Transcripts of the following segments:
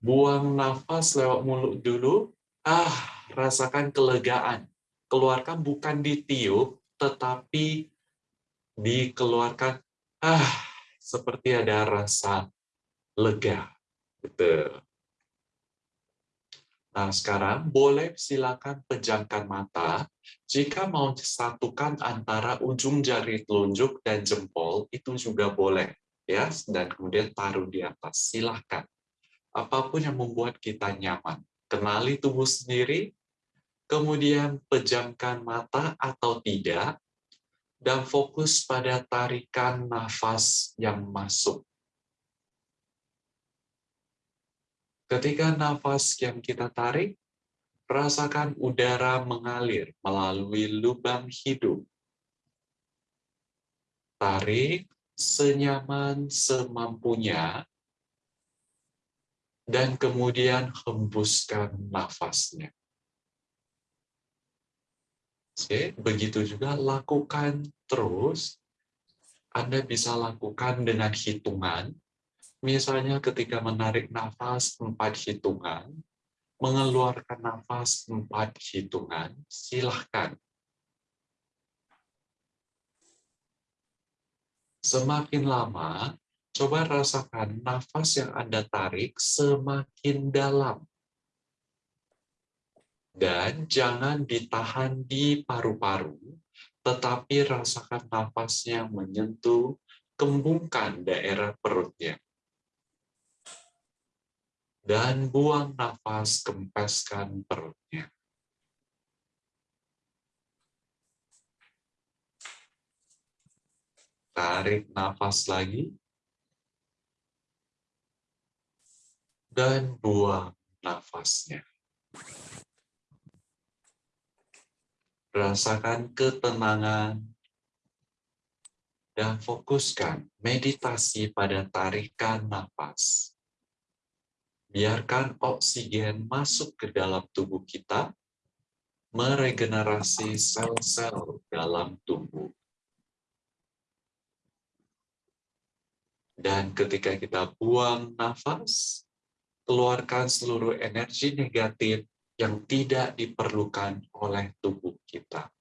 Buang nafas lewat mulut dulu. Ah, rasakan kelegaan. Keluarkan bukan ditiup, tetapi dikeluarkan. Ah, seperti ada rasa lega. Betul. Nah, sekarang boleh silakan pejamkan mata. Jika mau satukan antara ujung jari telunjuk dan jempol, itu juga boleh. Ya. Dan kemudian taruh di atas. Silahkan. Apa pun yang membuat kita nyaman. Kenali tubuh sendiri, kemudian pejamkan mata atau tidak, dan fokus pada tarikan nafas yang masuk Ketika nafas yang kita tarik, rasakan udara mengalir melalui lubang hidung. Tarik senyaman semampunya, dan kemudian hembuskan nafasnya. Oke, begitu juga lakukan terus. Anda bisa lakukan dengan hitungan Misalnya ketika menarik nafas empat hitungan, mengeluarkan nafas empat hitungan, silahkan. Semakin lama, coba rasakan nafas yang Anda tarik semakin dalam. Dan jangan ditahan di paru-paru, tetapi rasakan nafasnya menyentuh kembungkan daerah perutnya dan buang nafas, kempeskan perutnya. Tarik nafas lagi. Dan buang nafasnya. Rasakan ketenangan dan fokuskan meditasi pada tarikan nafas biarkan oksigen masuk ke dalam tubuh kita, meregenerasi sel-sel dalam tubuh. Dan ketika kita buang nafas, keluarkan seluruh energi negatif yang tidak diperlukan oleh tubuh kita.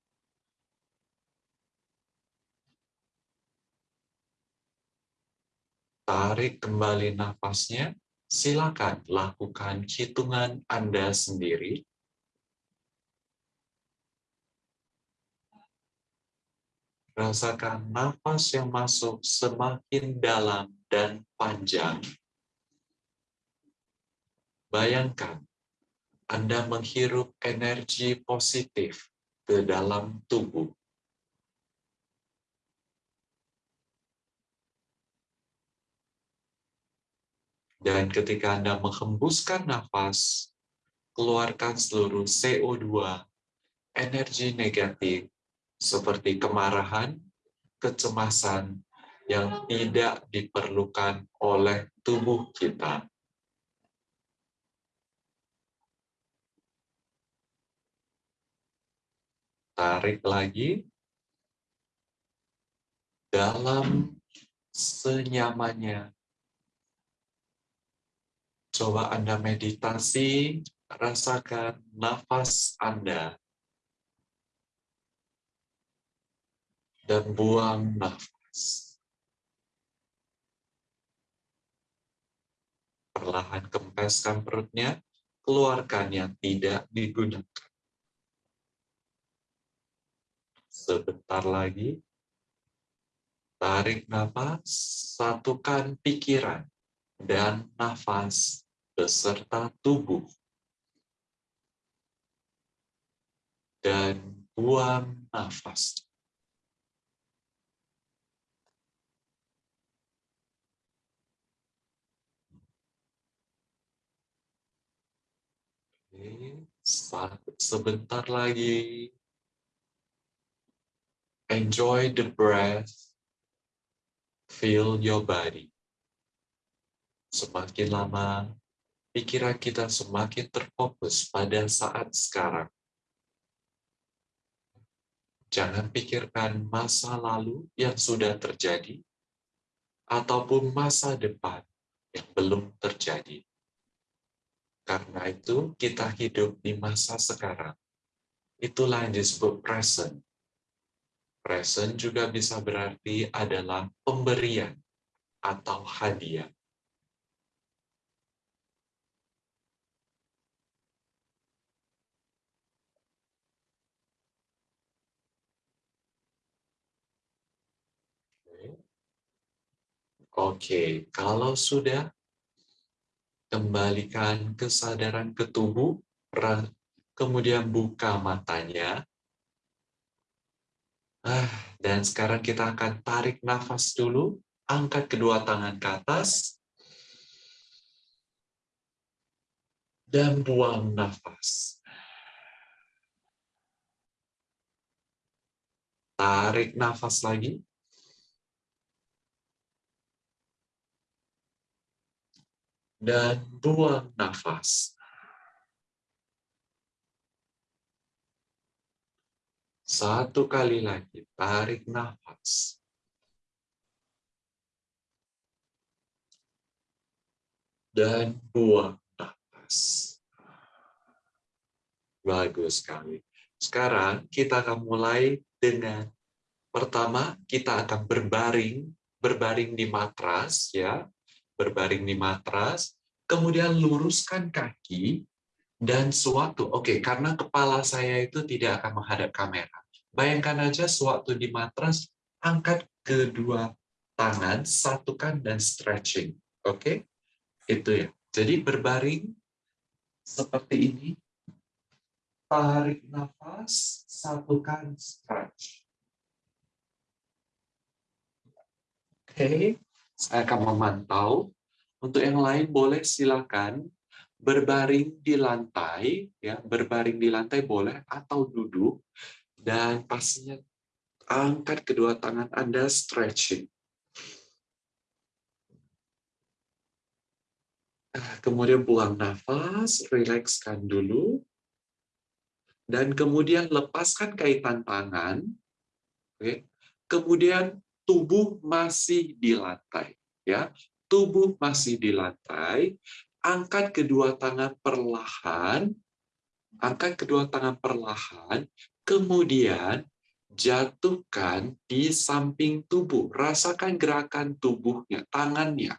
Tarik kembali nafasnya silakan lakukan hitungan Anda sendiri. Rasakan nafas yang masuk semakin dalam dan panjang. Bayangkan, Anda menghirup energi positif ke dalam tubuh. Dan ketika Anda menghembuskan nafas, keluarkan seluruh CO2, energi negatif, seperti kemarahan, kecemasan, yang tidak diperlukan oleh tubuh kita. Tarik lagi. Dalam senyamannya Coba Anda meditasi, rasakan nafas Anda. Dan buang nafas. Perlahan kempeskan perutnya, keluarkan yang tidak digunakan. Sebentar lagi, tarik nafas, satukan pikiran dan nafas beserta tubuh. Dan buang nafas. Sebentar lagi. Enjoy the breath. Feel your body. Semakin lama, pikiran kita semakin terfokus pada saat sekarang. Jangan pikirkan masa lalu yang sudah terjadi, ataupun masa depan yang belum terjadi. Karena itu kita hidup di masa sekarang. Itulah yang disebut present. Present juga bisa berarti adalah pemberian atau hadiah. Oke, kalau sudah kembalikan kesadaran ke tubuh, kemudian buka matanya. Ah, dan sekarang kita akan tarik nafas dulu, angkat kedua tangan ke atas, dan buang nafas. Tarik nafas lagi. Dan buang nafas. Satu kali lagi, tarik nafas. Dan buang nafas. Bagus sekali. Sekarang kita akan mulai dengan pertama kita akan berbaring, berbaring di matras ya berbaring di matras, kemudian luruskan kaki, dan suatu, oke, okay, karena kepala saya itu tidak akan menghadap kamera. Bayangkan aja suatu di matras, angkat kedua tangan, satukan dan stretching. Oke? Okay? Itu ya. Jadi berbaring seperti ini. Tarik nafas, satukan stretch. Oke. Okay. Saya akan memantau. Untuk yang lain boleh silakan berbaring di lantai, ya berbaring di lantai boleh atau duduk dan pastinya angkat kedua tangan Anda stretching. Ah, kemudian buang nafas, rilekskan dulu. Dan kemudian lepaskan kaitan tangan. Oke. Kemudian tubuh masih di lantai ya. Tubuh masih di lantai angkat kedua tangan perlahan angkat kedua tangan perlahan kemudian jatuhkan di samping tubuh. Rasakan gerakan tubuhnya tangannya.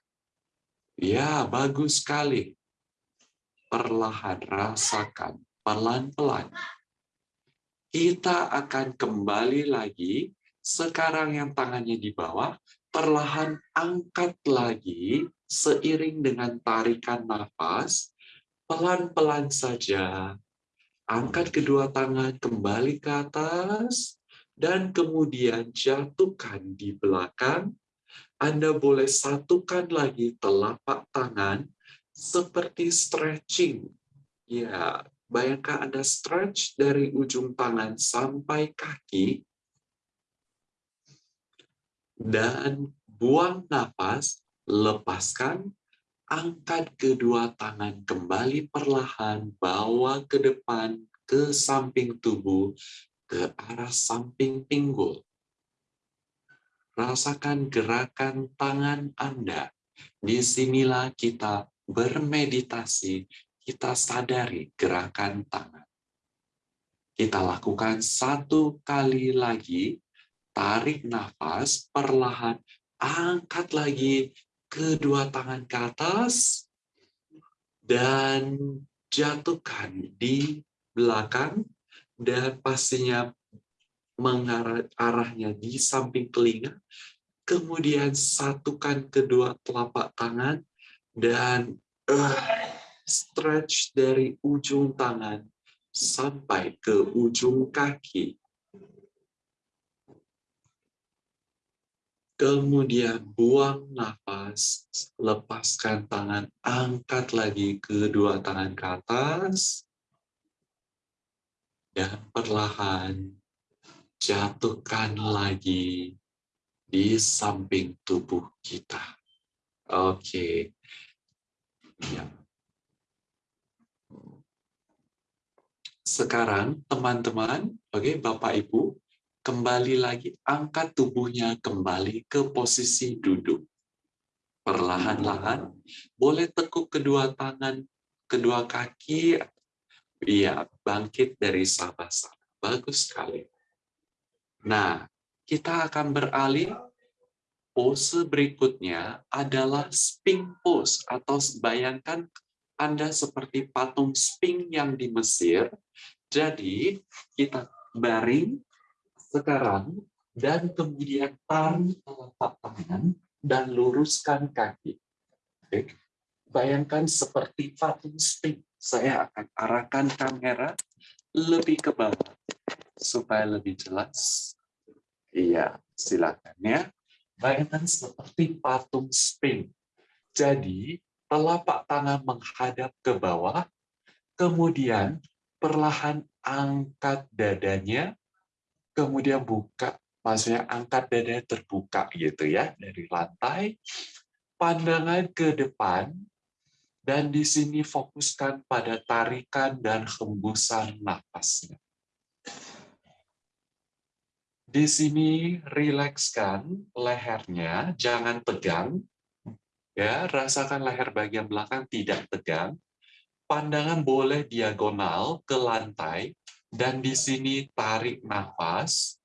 Ya bagus sekali. Perlahan rasakan pelan-pelan. Kita akan kembali lagi sekarang yang tangannya di bawah, perlahan angkat lagi seiring dengan tarikan nafas, pelan-pelan saja. Angkat kedua tangan kembali ke atas, dan kemudian jatuhkan di belakang. Anda boleh satukan lagi telapak tangan seperti stretching. Ya, bayangkan Anda stretch dari ujung tangan sampai kaki, dan buang nafas, lepaskan, angkat kedua tangan kembali perlahan, bawa ke depan, ke samping tubuh, ke arah samping pinggul. Rasakan gerakan tangan Anda. Di sinilah kita bermeditasi, kita sadari gerakan tangan. Kita lakukan satu kali lagi, tarik nafas, perlahan angkat lagi kedua tangan ke atas, dan jatuhkan di belakang, dan pastinya mengarah arahnya di samping telinga, kemudian satukan kedua telapak tangan, dan uh, stretch dari ujung tangan sampai ke ujung kaki. Kemudian buang nafas, lepaskan tangan, angkat lagi kedua tangan ke atas. Dan perlahan jatuhkan lagi di samping tubuh kita. Oke. Ya. Sekarang teman-teman, oke Bapak Ibu, kembali lagi, angkat tubuhnya kembali ke posisi duduk. Perlahan-lahan, boleh tekuk kedua tangan, kedua kaki, iya, bangkit dari sabah-sabah. Bagus sekali. Nah, kita akan beralih pose berikutnya adalah sphinx pose atau bayangkan Anda seperti patung sphinx yang di Mesir. Jadi, kita baring sekarang dan kemudian tarik telapak tangan dan luruskan kaki. Oke. Bayangkan seperti patung sphinx. Saya akan arahkan kamera lebih ke bawah supaya lebih jelas. Iya, silakan ya. Bayangkan seperti patung sphinx. Jadi, telapak tangan menghadap ke bawah, kemudian perlahan angkat dadanya, kemudian buka maksudnya angkat dada terbuka gitu ya dari lantai, pandangan ke depan, dan di sini fokuskan pada tarikan dan hembusan nafasnya. Di sini rilekskan lehernya, jangan tegang. Ya, rasakan leher bagian belakang tidak tegang. Pandangan boleh diagonal ke lantai dan di sini tarik nafas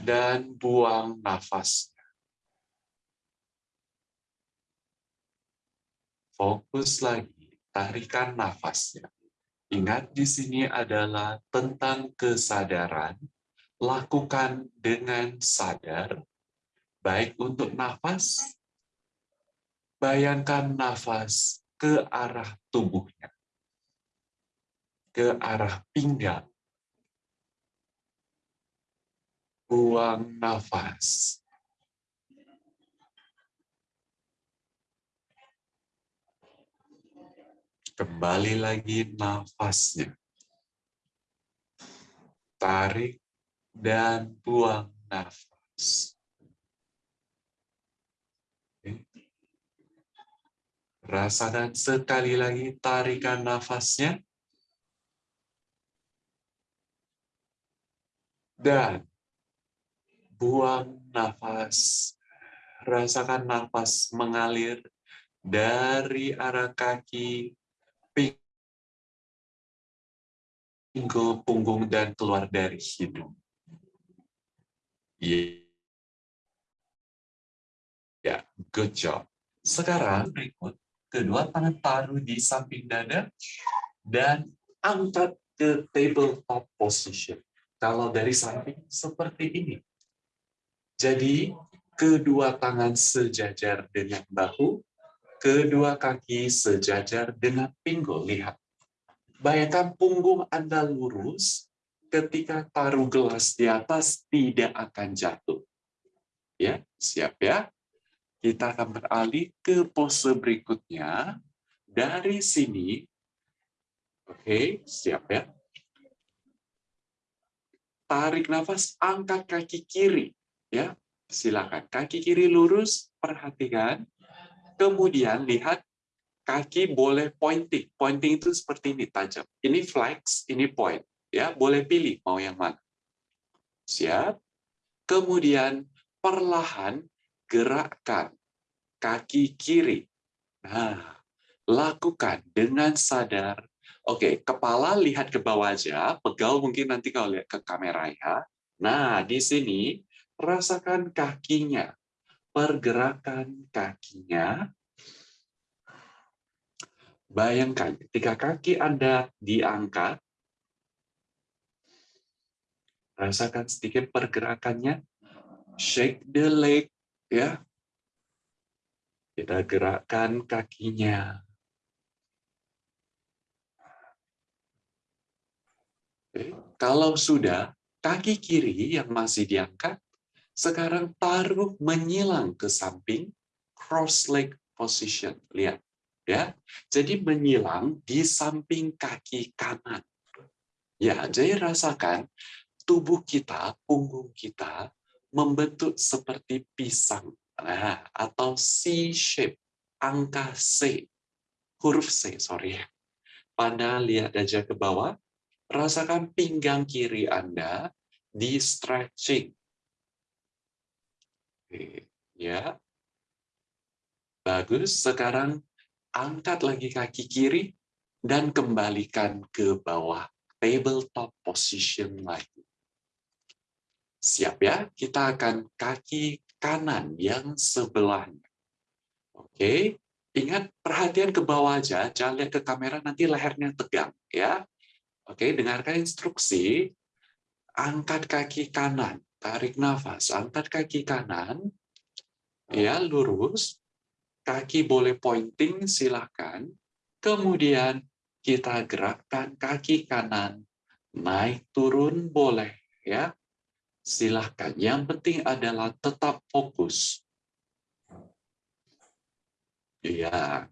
dan buang nafas. Fokus lagi, tarikan nafasnya. Ingat di sini adalah tentang kesadaran, lakukan dengan sadar, baik untuk nafas, bayangkan nafas ke arah tubuhnya, ke arah pinggang, buang nafas. Kembali lagi nafasnya. Tarik dan buang nafas. Rasakan sekali lagi tarikan nafasnya. Dan buang nafas. Rasakan nafas mengalir dari arah kaki, pinggul, punggung, dan keluar dari hidung. Ya, good job. Sekarang berikut, kedua tangan taruh di samping dada dan angkat ke tabletop position. Kalau dari samping, seperti ini. Jadi, kedua tangan sejajar dengan bahu, kedua kaki sejajar dengan pinggul. Lihat. Bayangkan punggung Anda lurus, ketika taruh gelas di atas tidak akan jatuh. Ya, siap ya? Kita akan beralih ke pose berikutnya. Dari sini, oke, siap ya? Tarik nafas, angkat kaki kiri ya. Silakan kaki kiri lurus perhatikan. Kemudian lihat kaki boleh pointing. Pointing itu seperti ini tajam. Ini flex ini point ya. Boleh pilih mau yang mana. Siap. Kemudian perlahan gerakkan kaki kiri. Nah lakukan dengan sadar Oke, kepala lihat ke bawah aja, pegal mungkin nanti kalau lihat ke kamera ya. Nah, di sini rasakan kakinya, pergerakan kakinya. Bayangkan ketika kaki Anda diangkat, rasakan sedikit pergerakannya, shake the leg, ya. Kita gerakkan kakinya. Kalau sudah, kaki kiri yang masih diangkat, sekarang taruh menyilang ke samping, cross leg position. Lihat, ya. Jadi menyilang di samping kaki kanan. Ya, jadi rasakan tubuh kita, punggung kita membentuk seperti pisang. Nah, atau C shape, angka C, huruf C, sorry. Pada lihat aja ke bawah, rasakan pinggang kiri Anda di stretching Ya. Bagus. Sekarang angkat lagi kaki kiri dan kembalikan ke bawah tabletop position lagi. Siap ya? Kita akan kaki kanan yang sebelahnya. Oke, ingat perhatian ke bawah aja, jangan lihat ke kamera nanti lehernya tegang ya. Oke, dengarkan instruksi. Angkat kaki kanan, tarik nafas, angkat kaki kanan, ya lurus, kaki boleh pointing silakan. Kemudian kita gerakkan kaki kanan, naik turun boleh ya. Silahkan, yang penting adalah tetap fokus. Ya.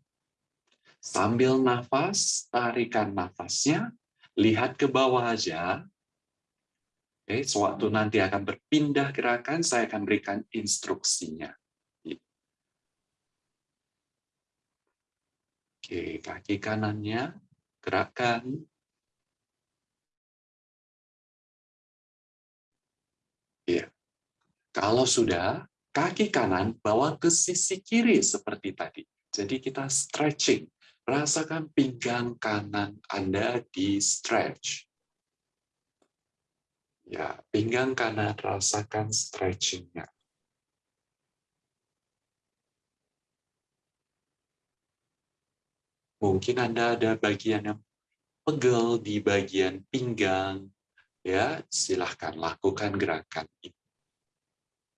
Sambil nafas, tarikan nafasnya, lihat ke bawah aja. Oke, sewaktu nanti akan berpindah gerakan, saya akan berikan instruksinya. Oke, kaki kanannya gerakan. Ya. Kalau sudah, kaki kanan bawa ke sisi kiri seperti tadi. Jadi kita stretching. Rasakan pinggang kanan Anda di stretch. Ya, pinggang kanan rasakan stretchingnya. Mungkin Anda ada bagian yang pegel di bagian pinggang, ya silahkan lakukan gerakan ini.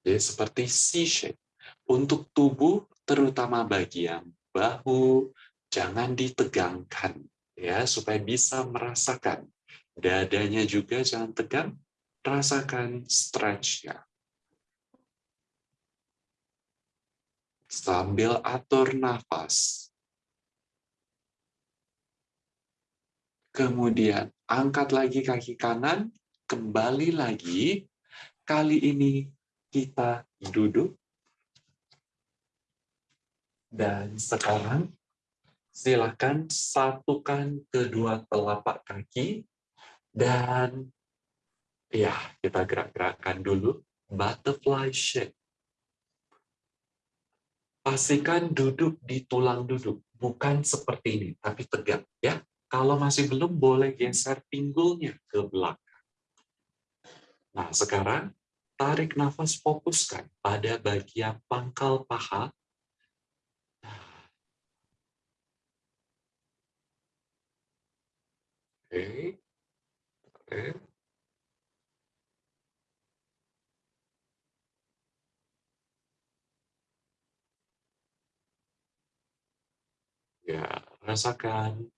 Jadi seperti C-shape. Untuk tubuh terutama bagian bahu, jangan ditegangkan ya supaya bisa merasakan. Dadanya juga jangan tegang, rasakan stretch-nya. Sambil atur nafas. Kemudian angkat lagi kaki kanan, kembali lagi. Kali ini kita duduk dan sekarang silakan satukan kedua telapak kaki dan ya kita gerak-gerakkan dulu butterfly shape. Pastikan duduk di tulang duduk, bukan seperti ini, tapi tegak ya. Kalau masih belum boleh geser pinggulnya ke belakang. Nah, sekarang tarik nafas fokuskan pada bagian pangkal paha Ya, rasakan.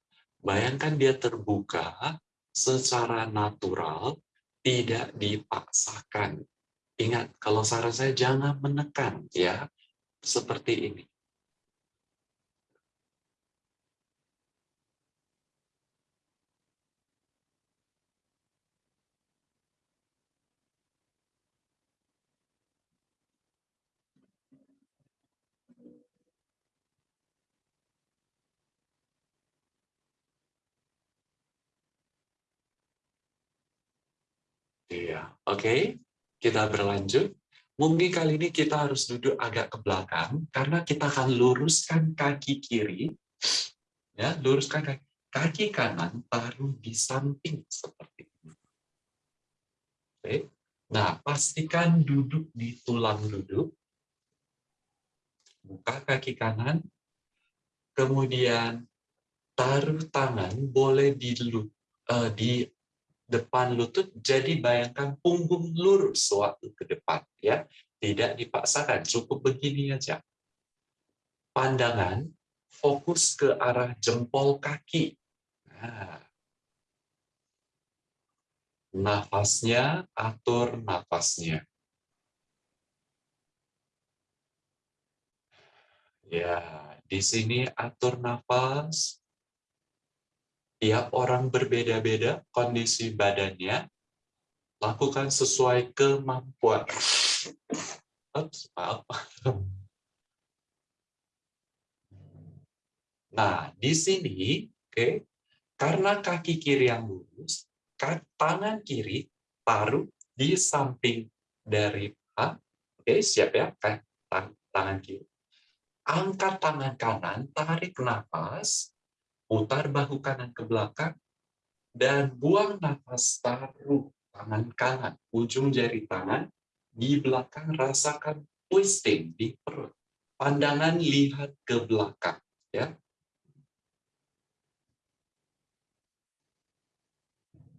Bayangkan dia terbuka secara natural, tidak dipaksakan. Ingat, kalau saran saya jangan menekan ya, seperti ini. Iya, oke. Okay. Kita berlanjut. Mungkin kali ini kita harus duduk agak ke belakang karena kita akan luruskan kaki kiri. Ya, luruskan kaki, kaki kanan taruh di samping seperti ini. Oke. Okay. Nah, pastikan duduk di tulang duduk. Buka kaki kanan. Kemudian taruh tangan boleh di, uh, di depan lutut, jadi bayangkan punggung lurus sewaktu ke depan. ya Tidak dipaksakan, cukup begini aja. Pandangan fokus ke arah jempol kaki. Nah. Nafasnya, atur nafasnya. Ya, di sini atur nafas, tiap orang berbeda-beda kondisi badannya, lakukan sesuai kemampuan. Oops, maaf. Nah, di sini, oke, okay, karena kaki kiri yang lurus, tangan kiri taruh di samping dari paha. Oke, okay, siap ya? tangan kiri. Angkat tangan kanan, tarik nafas, putar bahu kanan ke belakang, dan buang nafas taruh tangan kanan, ujung jari tangan di belakang, rasakan twisting di perut. Pandangan lihat ke belakang. ya.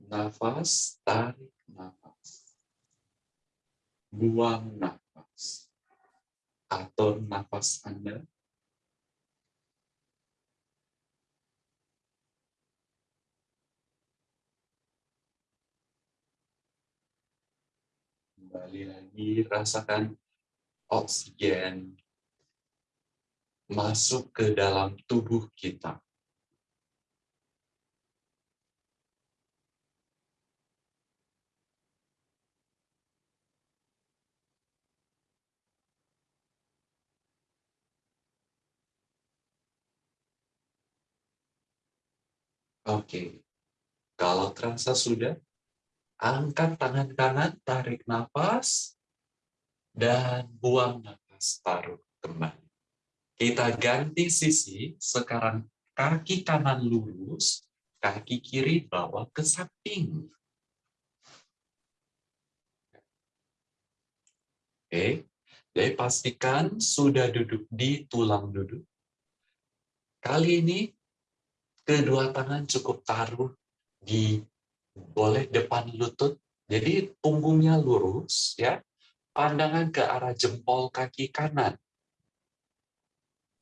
Nafas, tarik nafas. Buang nafas. Atur nafas Anda Kembali lagi, rasakan oksigen masuk ke dalam tubuh kita. Oke, kalau terasa sudah, Angkat tangan kanan, tarik nafas, dan buang nafas, taruh kembali. Kita ganti sisi, sekarang kaki kanan lurus, kaki kiri bawa ke samping. Oke, jadi pastikan sudah duduk di tulang duduk. Kali ini, kedua tangan cukup taruh di boleh depan lutut, jadi punggungnya lurus, ya. Pandangan ke arah jempol kaki kanan.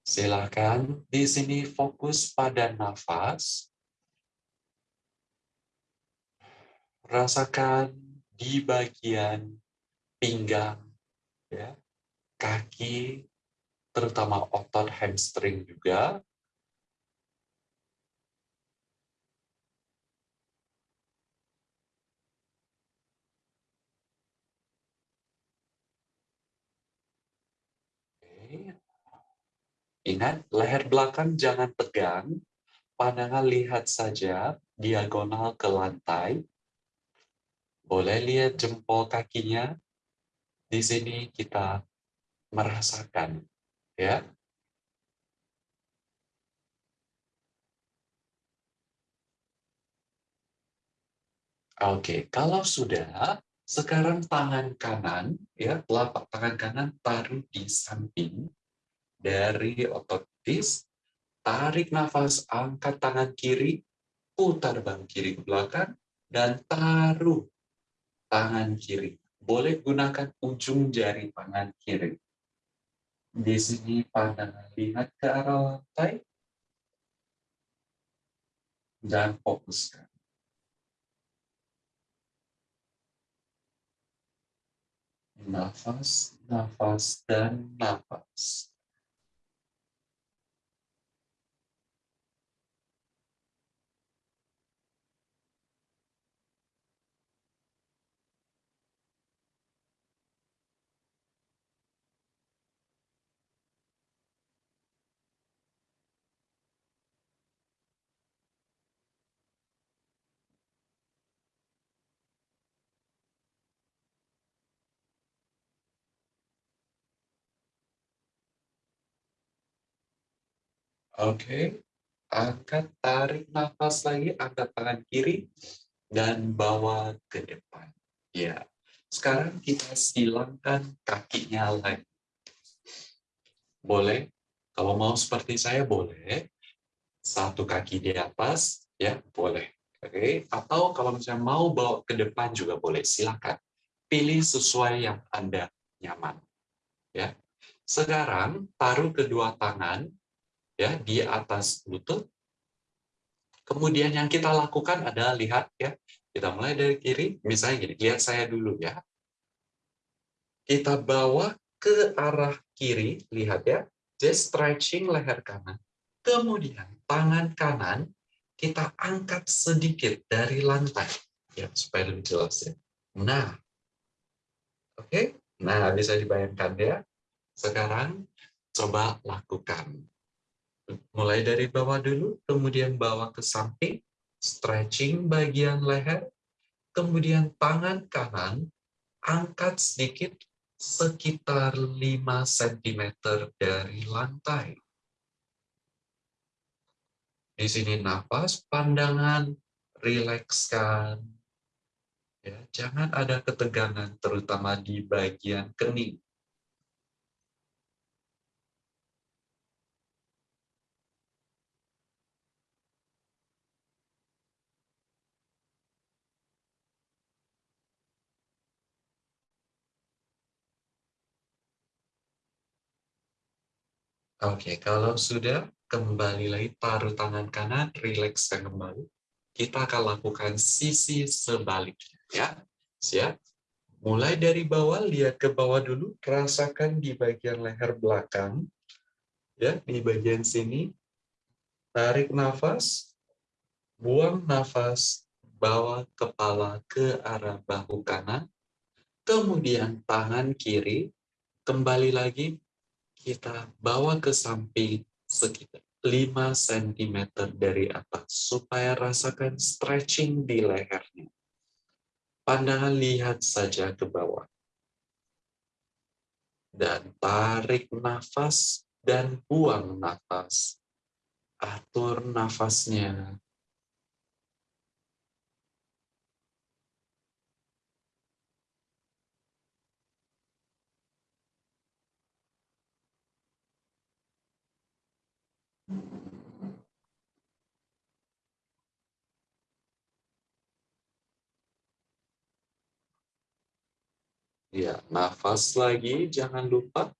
Silakan di sini fokus pada nafas. Rasakan di bagian pinggang, ya, kaki, terutama otot hamstring juga, Ingat, leher belakang jangan tegang, pandangan lihat saja diagonal ke lantai. Boleh lihat jempol kakinya. Di sini kita merasakan, ya. Oke, kalau sudah, sekarang tangan kanan, ya telapak tangan kanan taruh di samping dari otot dis, tarik nafas, angkat tangan kiri, putar bahu kiri ke belakang, dan taruh tangan kiri. Boleh gunakan ujung jari tangan kiri. Di sini pandangan lihat ke arah lantai, dan fokuskan. nafas, nafas, dan nafas. Oke, angkat, tarik nafas lagi, angkat tangan kiri, dan bawa ke depan. Ya, sekarang kita silangkan kakinya lagi. Boleh, kalau mau seperti saya boleh, satu kaki di atas, ya boleh. Oke, atau kalau misalnya mau bawa ke depan juga boleh, silakan. Pilih sesuai yang Anda nyaman. Ya, sekarang taruh kedua tangan ya di atas lutut. Kemudian yang kita lakukan adalah lihat ya, kita mulai dari kiri, misalnya gini, lihat saya dulu ya. Kita bawa ke arah kiri, lihat ya, just stretching leher kanan. Kemudian tangan kanan kita angkat sedikit dari lantai, ya supaya lebih jelas ya. Nah, oke, okay? nah bisa dibayangkan ya. Sekarang coba lakukan mulai dari bawah dulu, kemudian bawa ke samping, stretching bagian leher, kemudian tangan kanan, angkat sedikit sekitar 5 cm dari lantai. Di sini nafas, pandangan, rilekskan. Ya, jangan ada ketegangan, terutama di bagian kening. Oke, kalau sudah, kembali lagi taruh tangan kanan, rilekskan kembali. Kita akan lakukan sisi sebaliknya. ya. Siap? Mulai dari bawah, lihat ke bawah dulu, rasakan di bagian leher belakang. ya Di bagian sini, tarik nafas, buang nafas, bawa kepala ke arah bahu kanan, kemudian tangan kiri, kembali lagi kita bawa ke samping sekitar 5 cm dari atas supaya rasakan stretching di lehernya. Pandangan lihat saja ke bawah. Dan tarik nafas dan buang nafas. Atur nafasnya Ya, nafas lagi, jangan lupa.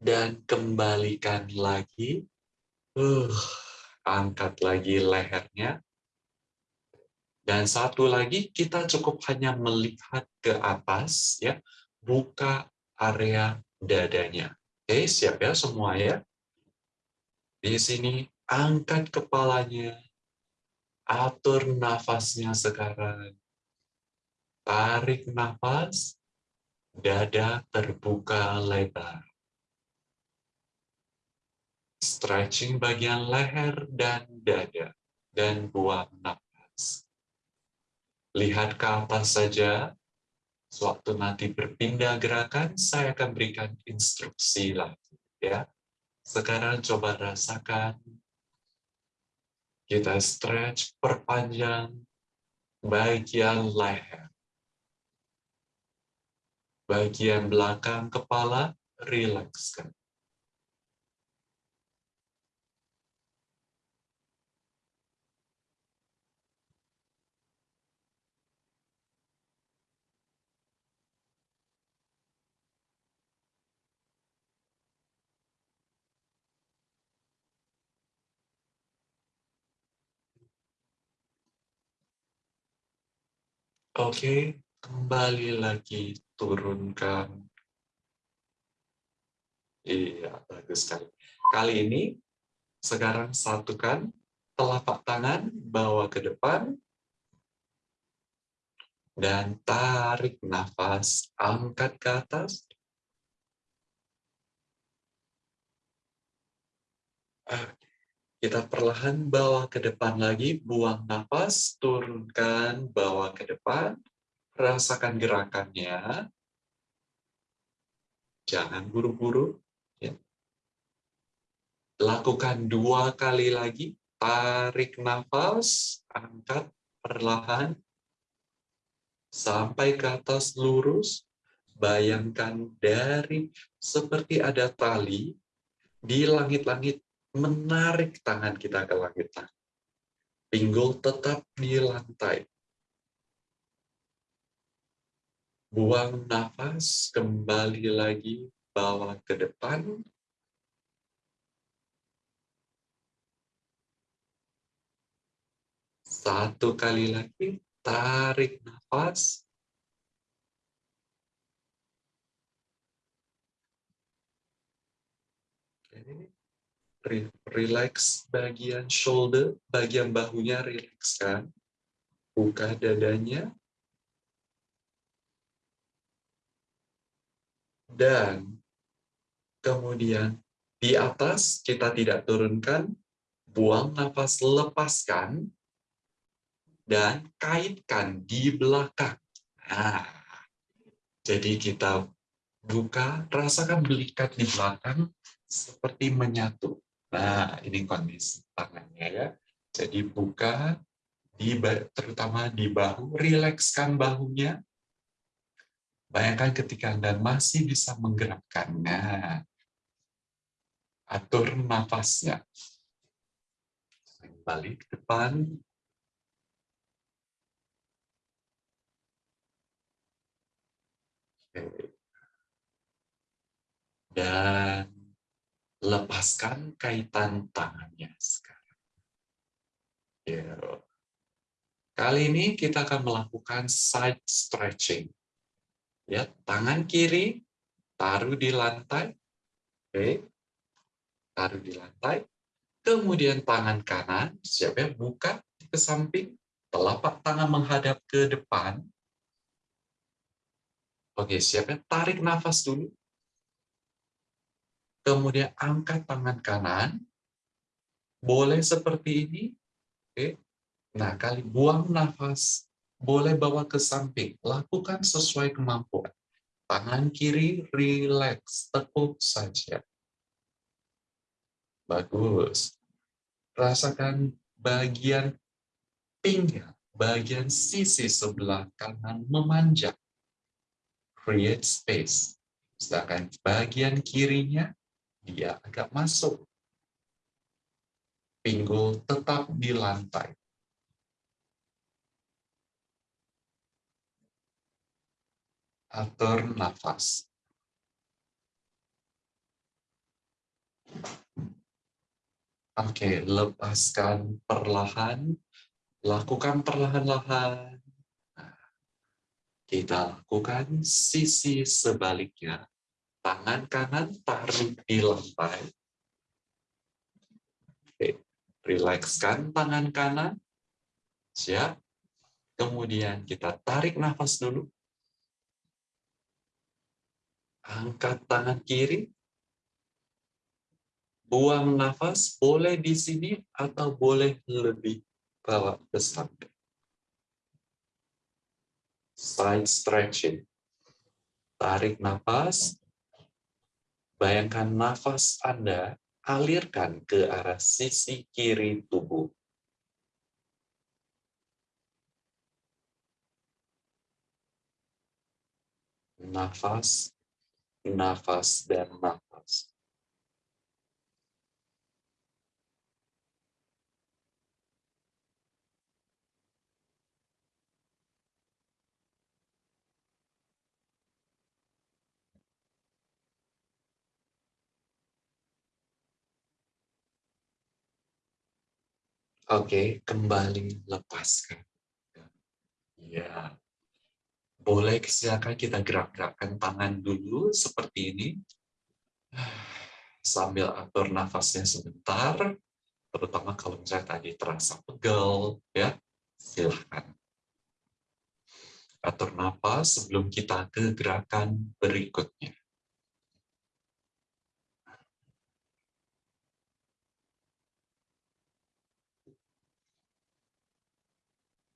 Dan kembalikan lagi. Uh, angkat lagi lehernya. Dan satu lagi, kita cukup hanya melihat ke atas, ya, buka area dadanya. Oke, siap ya semua ya? Di sini, angkat kepalanya, atur nafasnya sekarang. Tarik nafas, dada terbuka lebar. Stretching bagian leher dan dada, dan buang nafas. Lihat ke atas saja, sewaktu nanti berpindah gerakan, saya akan berikan instruksi lagi. ya. Sekarang coba rasakan, kita stretch, perpanjang bagian leher bagian belakang kepala rilekskan. Oke, kembali lagi turunkan. Iya, bagus sekali. Kali ini, sekarang satukan telapak tangan, bawa ke depan, dan tarik nafas, angkat ke atas. Kita perlahan bawa ke depan lagi, buang nafas, turunkan, bawa ke depan, rasakan gerakannya. Jangan buru-buru. Ya. Lakukan dua kali lagi. Tarik nafas, angkat perlahan. Sampai ke atas lurus. Bayangkan dari seperti ada tali di langit-langit menarik tangan kita ke langit. Pinggul tetap di lantai. Buang nafas, kembali lagi, bawa ke depan. Satu kali lagi, tarik nafas. Relax bagian shoulder, bagian bahunya rilekskan. Buka dadanya, dan kemudian di atas kita tidak turunkan, buang nafas, lepaskan, dan kaitkan di belakang. Nah, jadi kita buka, rasakan belikat di belakang seperti menyatu. Nah, ini kondisi tangannya ya. Jadi buka, di, terutama di bahu, rilekskan bahunya. Bayangkan ketika Anda masih bisa menggerakkannya. Atur nafasnya. Balik ke depan. Dan lepaskan kaitan tangannya sekarang. Ya. Kali ini kita akan melakukan side stretching. Ya, tangan kiri taruh di lantai. Oke. Taruh di lantai. Kemudian tangan kanan siapa buka ke samping, telapak tangan menghadap ke depan. Oke, siapa tarik nafas dulu. Kemudian angkat tangan kanan. Boleh seperti ini. Oke. Nah, kali buang nafas, boleh bawa ke samping. Lakukan sesuai kemampuan. Tangan kiri relax, tekuk saja. Bagus. Rasakan bagian pinggang, bagian sisi sebelah kanan memanjang. Create space. Sedangkan bagian kirinya, dia agak masuk. Pinggul tetap di lantai. atur nafas. Oke, lepaskan perlahan, lakukan perlahan-lahan. Kita lakukan sisi sebaliknya. Tangan kanan tarik di lantai. Oke, rilekskan tangan kanan. Siap. Kemudian kita tarik nafas dulu. angkat tangan kiri, buang nafas, boleh di sini atau boleh lebih bawa ke samping. Side stretching. Tarik nafas, bayangkan nafas Anda alirkan ke arah sisi kiri tubuh. Nafas nafas dan nafas. Oke, kembali lepaskan. Ya, boleh silakan kita gerak-gerakkan tangan dulu seperti ini. Sambil atur nafasnya sebentar, terutama kalau misalnya tadi terasa pegel, ya silahkan. Atur nafas sebelum kita ke gerakan berikutnya.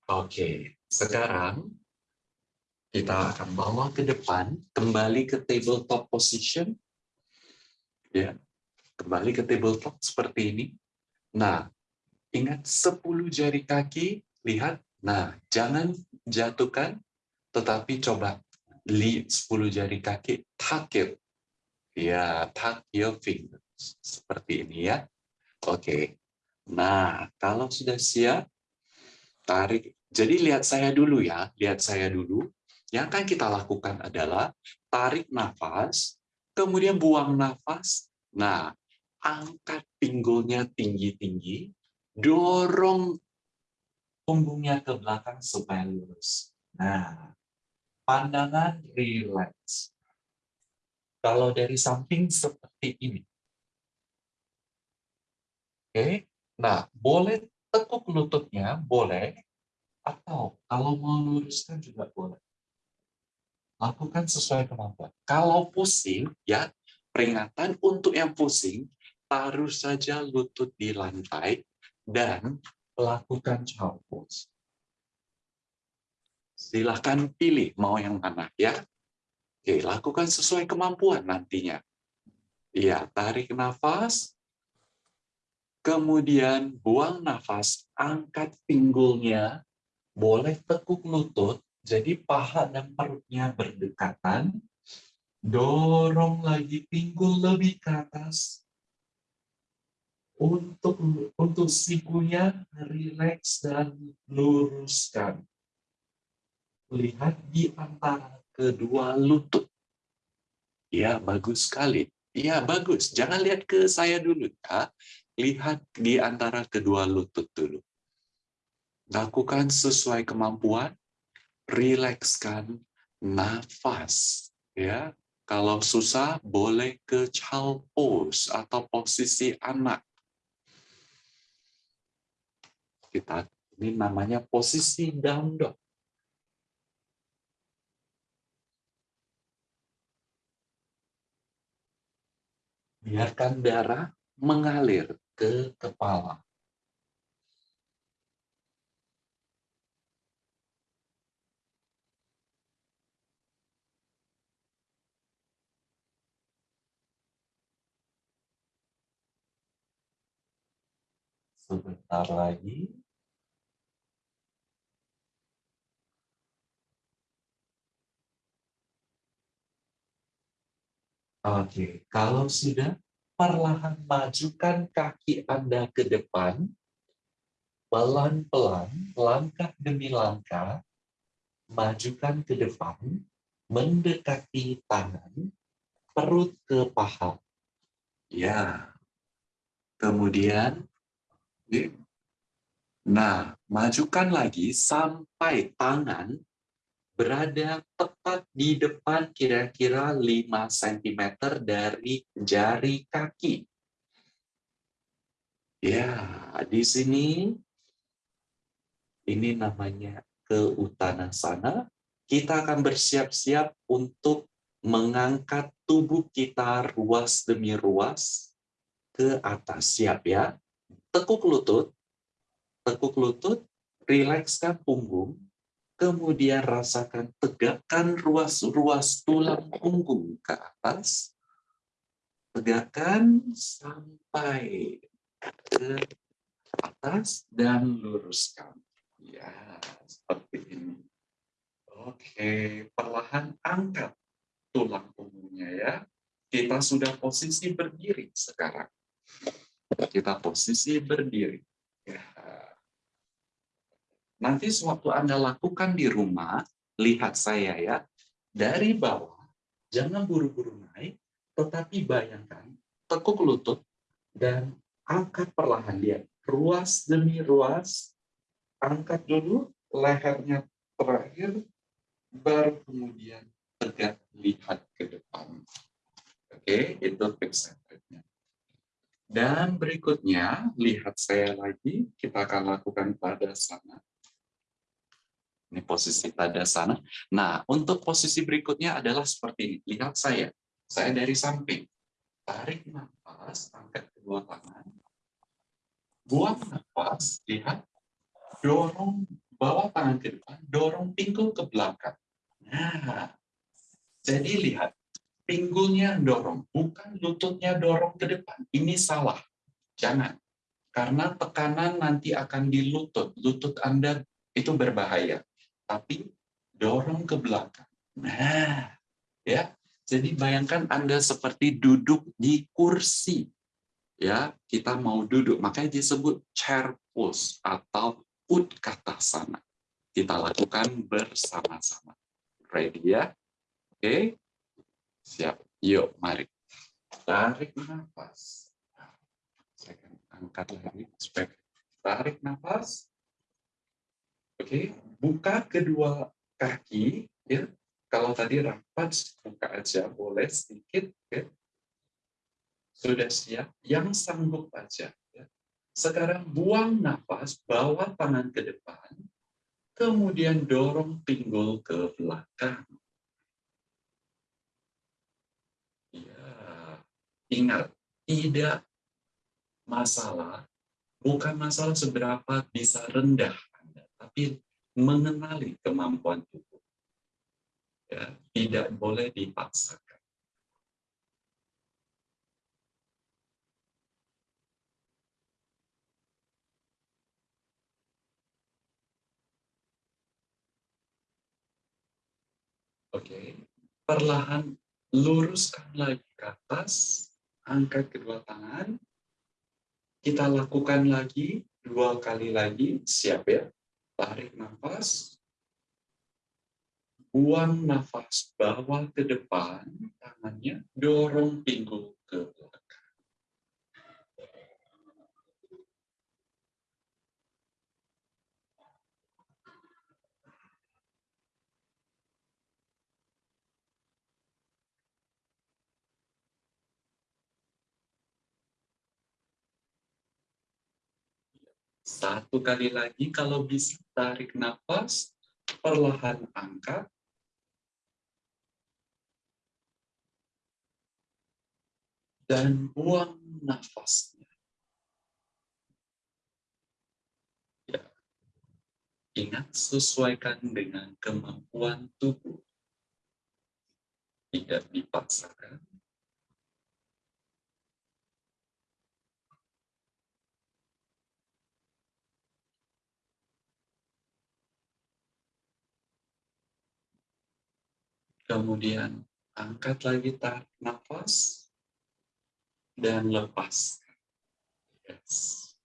Oke, sekarang kita akan bawa ke depan, kembali ke tabletop position. Ya, kembali ke tabletop seperti ini. Nah, ingat 10 jari kaki, lihat. Nah, jangan jatuhkan, tetapi coba lihat 10 jari kaki, tuck it. Ya, tuck your fingers. Seperti ini ya. Oke. Nah, kalau sudah siap, tarik. Jadi lihat saya dulu ya, lihat saya dulu. Yang akan kita lakukan adalah tarik nafas, kemudian buang nafas. Nah, angkat pinggulnya tinggi-tinggi, dorong punggungnya ke belakang supaya lurus. Nah, pandangan relax. Kalau dari samping seperti ini. Oke, nah boleh tekuk lututnya, boleh. Atau kalau mau luruskan juga boleh lakukan sesuai kemampuan. Kalau pusing, ya peringatan untuk yang pusing, taruh saja lutut di lantai dan lakukan child pose. Silahkan pilih mau yang mana ya. Oke, lakukan sesuai kemampuan nantinya. Iya, tarik nafas, kemudian buang nafas, angkat pinggulnya, boleh tekuk lutut, jadi paha dan perutnya berdekatan, dorong lagi pinggul lebih ke atas, untuk untuk sikunya rileks dan luruskan. Lihat di antara kedua lutut. Ya, bagus sekali. Ya, bagus. Jangan lihat ke saya dulu. Ya. Lihat di antara kedua lutut dulu. Lakukan sesuai kemampuan. Rilekskan nafas. Ya, kalau susah, boleh ke child pose atau posisi anak kita ini namanya posisi down dog. Biarkan darah mengalir ke kepala. Sebentar lagi. Oke, kalau sudah, perlahan majukan kaki Anda ke depan, pelan-pelan, langkah demi langkah, majukan ke depan, mendekati tangan, perut ke paha. Ya. Kemudian Nah, majukan lagi sampai tangan berada tepat di depan kira-kira 5 cm dari jari kaki. Ya, di sini ini namanya ke sana. Kita akan bersiap-siap untuk mengangkat tubuh kita ruas demi ruas ke atas. Siap ya? Tekuk lutut, tekuk lutut, rilekskan punggung, kemudian rasakan tegakkan ruas-ruas tulang punggung ke atas, tegakkan sampai ke atas dan luruskan. Ya, seperti ini. Oke, perlahan angkat tulang punggungnya ya. Kita sudah posisi berdiri sekarang kita posisi berdiri. Ya. Nanti sewaktu Anda lakukan di rumah, lihat saya ya, dari bawah, jangan buru-buru naik, tetapi bayangkan, tekuk lutut, dan angkat perlahan dia. Ruas demi ruas, angkat dulu, lehernya terakhir, baru kemudian tegak lihat ke depan. Oke, itu tips dan berikutnya, lihat saya lagi, kita akan lakukan pada sana. Ini posisi pada sana. Nah, untuk posisi berikutnya adalah seperti ini. Lihat saya, saya dari samping. Tarik nafas, angkat kedua tangan. Buang nafas, lihat. Dorong, bawa tangan ke depan, dorong pinggul ke belakang. Nah, jadi lihat, pinggulnya dorong, bukan lututnya dorong ke depan. Ini salah. Jangan. Karena tekanan nanti akan di lutut. Lutut Anda itu berbahaya. Tapi dorong ke belakang. Nah, ya. Jadi bayangkan Anda seperti duduk di kursi. Ya, kita mau duduk, makanya disebut chair pose atau utkatasana. Kita lakukan bersama-sama. Ready ya? Oke. Okay. Siap. Yuk, mari. Tarik nafas. Saya akan angkat lagi supaya tarik nafas. Oke, buka kedua kaki ya. Kalau tadi rapat buka aja boleh sedikit ya. Sudah siap, yang sanggup aja ya. Sekarang buang nafas, bawa tangan ke depan, kemudian dorong pinggul ke belakang. Ingat, tidak masalah, bukan masalah seberapa bisa rendah Anda, tapi mengenali kemampuan tubuh. Ya, tidak boleh dipaksakan. Oke, perlahan luruskan lagi ke atas, angkat kedua tangan, kita lakukan lagi, dua kali lagi, siap ya? Tarik nafas, buang nafas, bawa ke depan, tangannya dorong pinggul ke belakang. Satu kali lagi, kalau bisa tarik nafas, perlahan angkat. Dan buang nafasnya. Ya. Ingat, sesuaikan dengan kemampuan tubuh. Tidak dipaksakan. Kemudian angkat lagi tarik nafas dan lepas. Yes.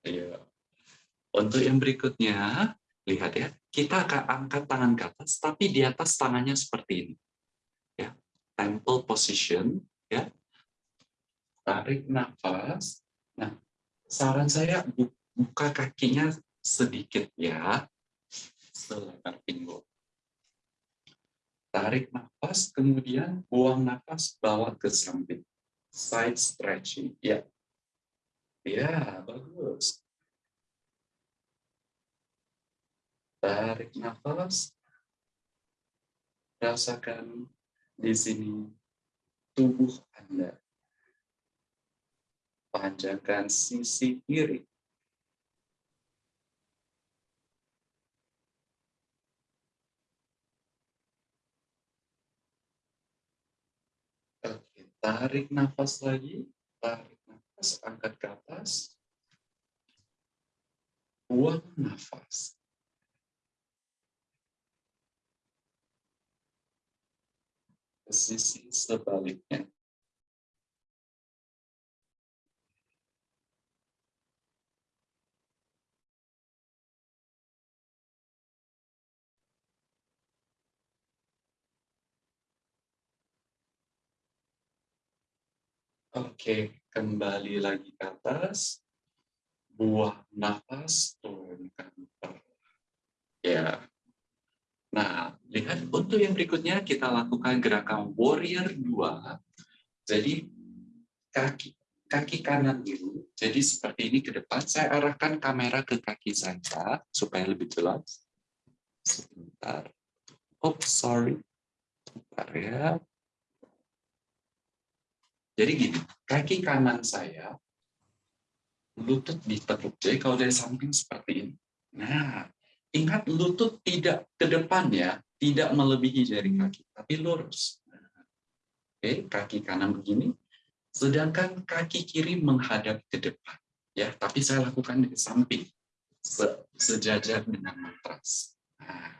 Ya. Untuk yang berikutnya, lihat ya, kita akan angkat tangan ke atas, tapi di atas tangannya seperti ini. Ya, temple position, ya. Tarik nafas. Nah, saran saya buka kakinya sedikit ya, selebar pinggul tarik nafas, kemudian buang nafas, bawa ke samping. Side stretching, ya. Ya, bagus. Tarik nafas. Rasakan di sini tubuh Anda. Panjangkan sisi kiri Tarik nafas lagi, tarik nafas, angkat ke atas. Buang nafas. Sisi sebaliknya. Oke, kembali lagi ke atas. Buang nafas, turunkan Ya. Nah, lihat untuk yang berikutnya kita lakukan gerakan warrior 2. Jadi kaki kaki kanan dulu. Jadi seperti ini ke depan. Saya arahkan kamera ke kaki saya supaya lebih jelas. Sebentar. Oh, sorry. Sebentar ya. Jadi gini, kaki kanan saya, lutut ditekuk. Jadi kalau dari samping seperti ini. Nah, ingat lutut tidak ke depan ya, tidak melebihi dari kaki, tapi lurus. Oke, kaki kanan begini, sedangkan kaki kiri menghadap ke depan. Ya, tapi saya lakukan di samping, se sejajar dengan matras. Nah,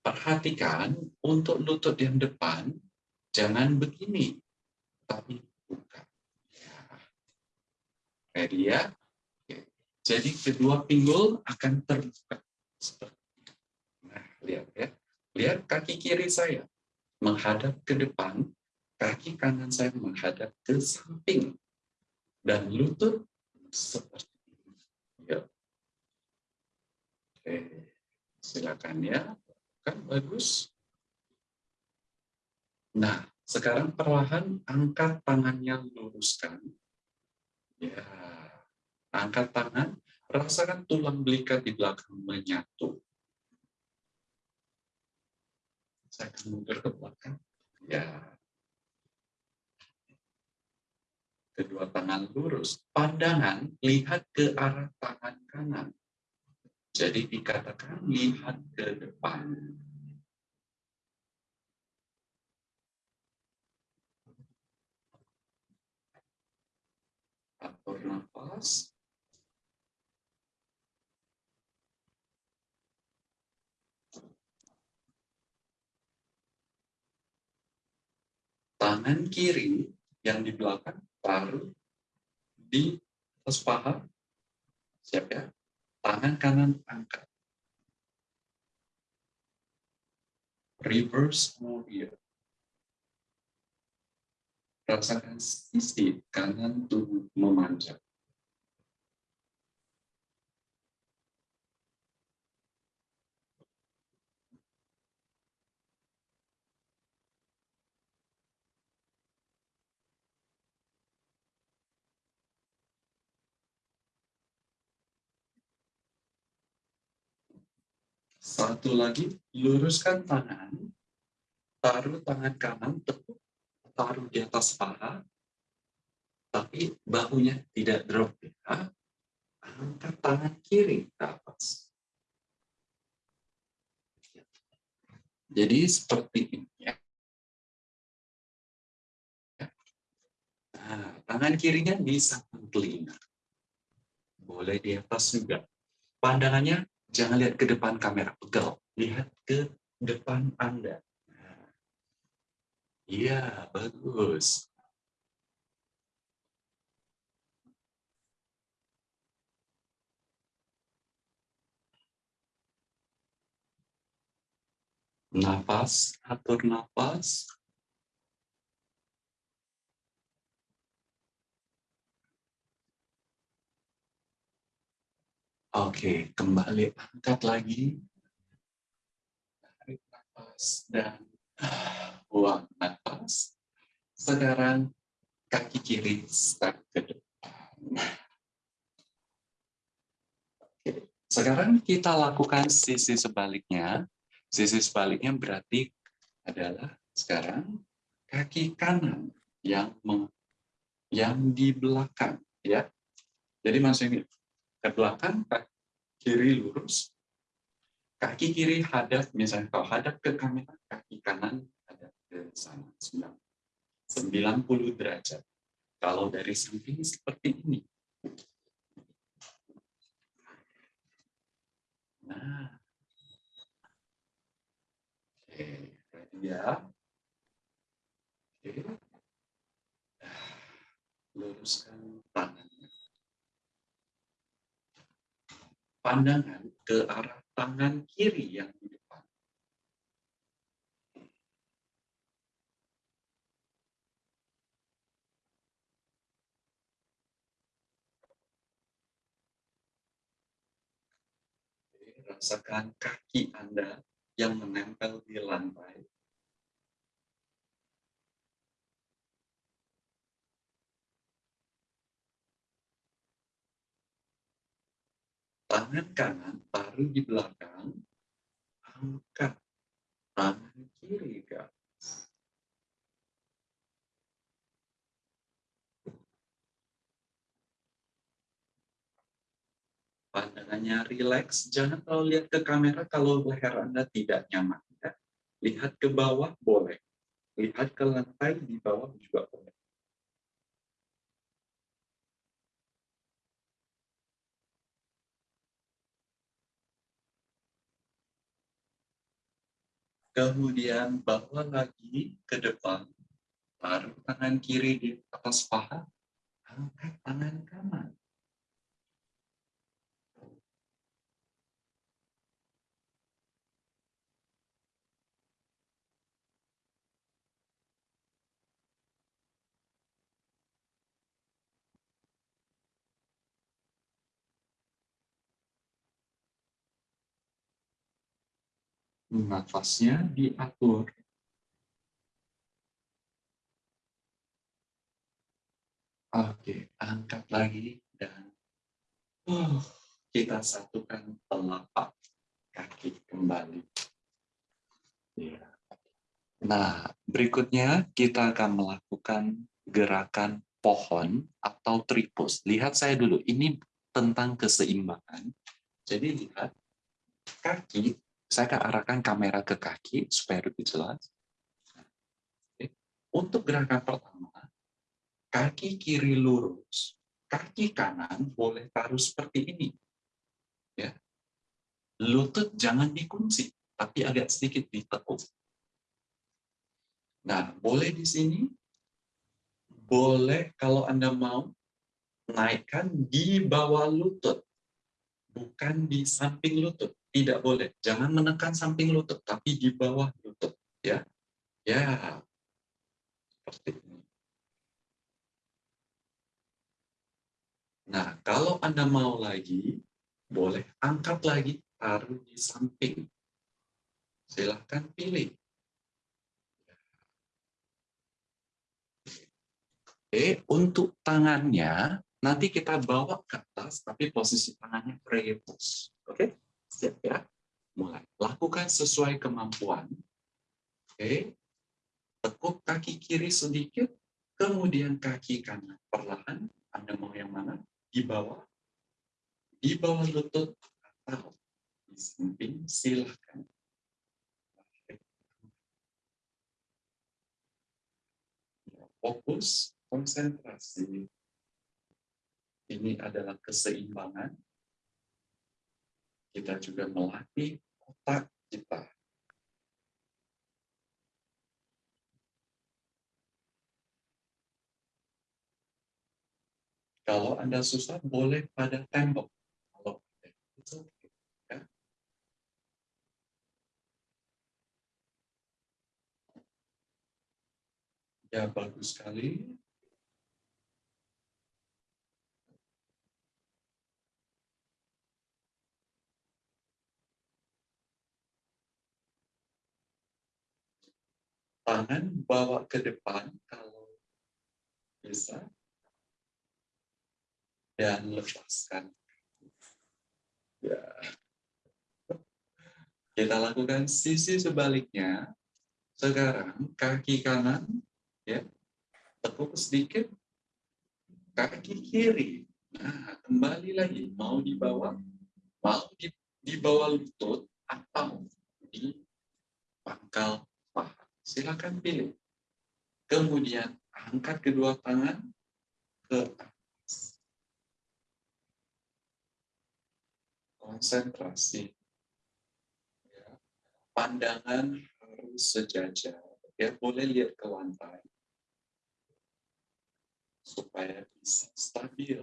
perhatikan untuk lutut yang depan, jangan begini, tapi bukan. Ya? Jadi kedua pinggul akan terbuka. Nah, lihat ya. Lihat kaki kiri saya menghadap ke depan, kaki kanan saya menghadap ke samping. Dan lutut seperti ini. Ya. Oke, silakan ya. Kan bagus. Nah, sekarang perlahan angkat tangannya luruskan. Ya, angkat tangan, rasakan tulang belikat di belakang menyatu. Saya akan mundur ke belakang. Ya. Kedua tangan lurus. Pandangan lihat ke arah tangan kanan. Jadi dikatakan lihat ke depan. Nafas. Tangan kiri yang di belakang taruh di atas paha. Siap ya? Tangan kanan angkat. Reverse warrior. Rasakan sisi kanan tubuh memanjang. Satu lagi, luruskan tangan, taruh tangan kanan, tekuk, taruh di atas paha, tapi bahunya tidak drop. Ya. Angkat tangan kiri ke atas. Jadi seperti ini ya. Nah, tangan kirinya di samping telinga. Boleh di atas juga. Pandangannya Jangan lihat ke depan kamera, pegal. Lihat ke depan Anda. Iya, bagus. Nafas, atur nafas. Oke, kembali angkat lagi. Tarik nafas dan buang nafas. Sekarang kaki kiri step ke depan. Oke. Sekarang kita lakukan sisi sebaliknya. Sisi sebaliknya berarti adalah sekarang kaki kanan yang yang di belakang ya. Jadi maksudnya ke belakang, kiri lurus, kaki kiri hadap, misalnya kalau hadap ke kamera, kaki kanan hadap ke sana, 90 derajat. Kalau dari samping seperti ini. Nah, oke, ya. Oke. Luruskan tangan. Pandangan ke arah tangan kiri yang di depan. Rasakan kaki Anda yang menempel di lantai. Tangan kanan taruh di belakang, angkat tangan kiri ke atas. Pandangannya rileks, jangan terlalu lihat ke kamera kalau leher Anda tidak nyaman. Ya. Lihat ke bawah boleh, lihat ke lantai di bawah juga boleh. Kemudian bawa lagi ke depan, taruh tangan kiri di atas paha, angkat tangan kanan. Nafasnya diatur. Oke, angkat lagi dan uh, kita satukan telapak kaki kembali. Ya. Nah, berikutnya kita akan melakukan gerakan pohon atau tripos. Lihat saya dulu, ini tentang keseimbangan. Jadi lihat, kaki saya akan arahkan kamera ke kaki supaya lebih jelas. Untuk gerakan pertama, kaki kiri lurus, kaki kanan boleh taruh seperti ini. Ya. Lutut jangan dikunci, tapi agak sedikit ditekuk. Nah, boleh di sini, boleh kalau Anda mau naikkan di bawah lutut, bukan di samping lutut. Tidak boleh. Jangan menekan samping lutut, tapi di bawah lutut. Ya, ya, seperti ini. Nah, kalau Anda mau lagi, boleh angkat lagi, taruh di samping. Silahkan pilih. Oke, untuk tangannya, nanti kita bawa ke atas, tapi posisi tangannya rebus. Oke, siap ya? Mulai. Lakukan sesuai kemampuan. Oke, tekuk kaki kiri sedikit, kemudian kaki kanan perlahan. Anda mau yang mana? Di bawah, di bawah lutut atau di samping, silahkan. Fokus, konsentrasi. Ini adalah keseimbangan. Kita juga melatih otak kita Kalau Anda susah, boleh pada tembok. Ya. ya, bagus sekali. Tangan bawa ke depan kalau bisa dan lepaskan. Ya. Kita lakukan sisi sebaliknya. Sekarang kaki kanan, ya, tekuk sedikit, kaki kiri. Nah, kembali lagi, mau di bawah, mau di, lutut atau di pangkal. Silakan pilih. Kemudian angkat kedua tangan ke konsentrasi. Ya. Pandangan harus sejajar. Ya, boleh lihat ke lantai. Supaya bisa stabil.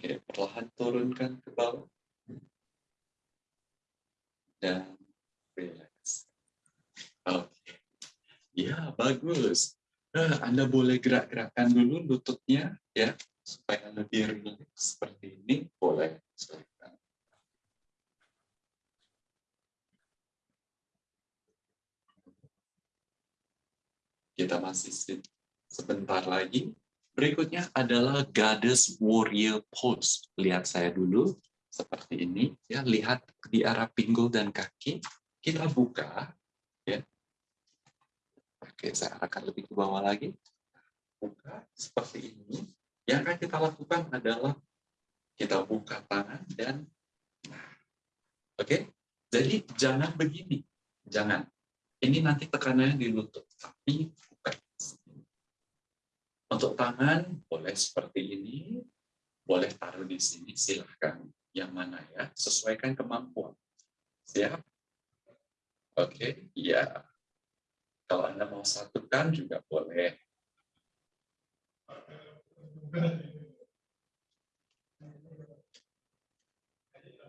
Oke, perlahan turunkan ke bawah. Dan relax. Oke. Ya, bagus. Nah, Anda boleh gerak-gerakkan dulu lututnya ya supaya lebih relax seperti ini. Boleh. Kita masih sebentar lagi Berikutnya adalah Goddess Warrior Pose. Lihat saya dulu, seperti ini. ya Lihat di arah pinggul dan kaki. Kita buka. ya Oke, saya akan lebih ke bawah lagi. Buka seperti ini. Yang akan kita lakukan adalah kita buka tangan dan Oke, jadi jangan begini. Jangan. Ini nanti tekanannya di lutut, tapi untuk tangan, boleh seperti ini, boleh taruh di sini, silahkan. Yang mana ya, sesuaikan kemampuan. Siap? Oke, ya. Kalau Anda mau satukan juga boleh.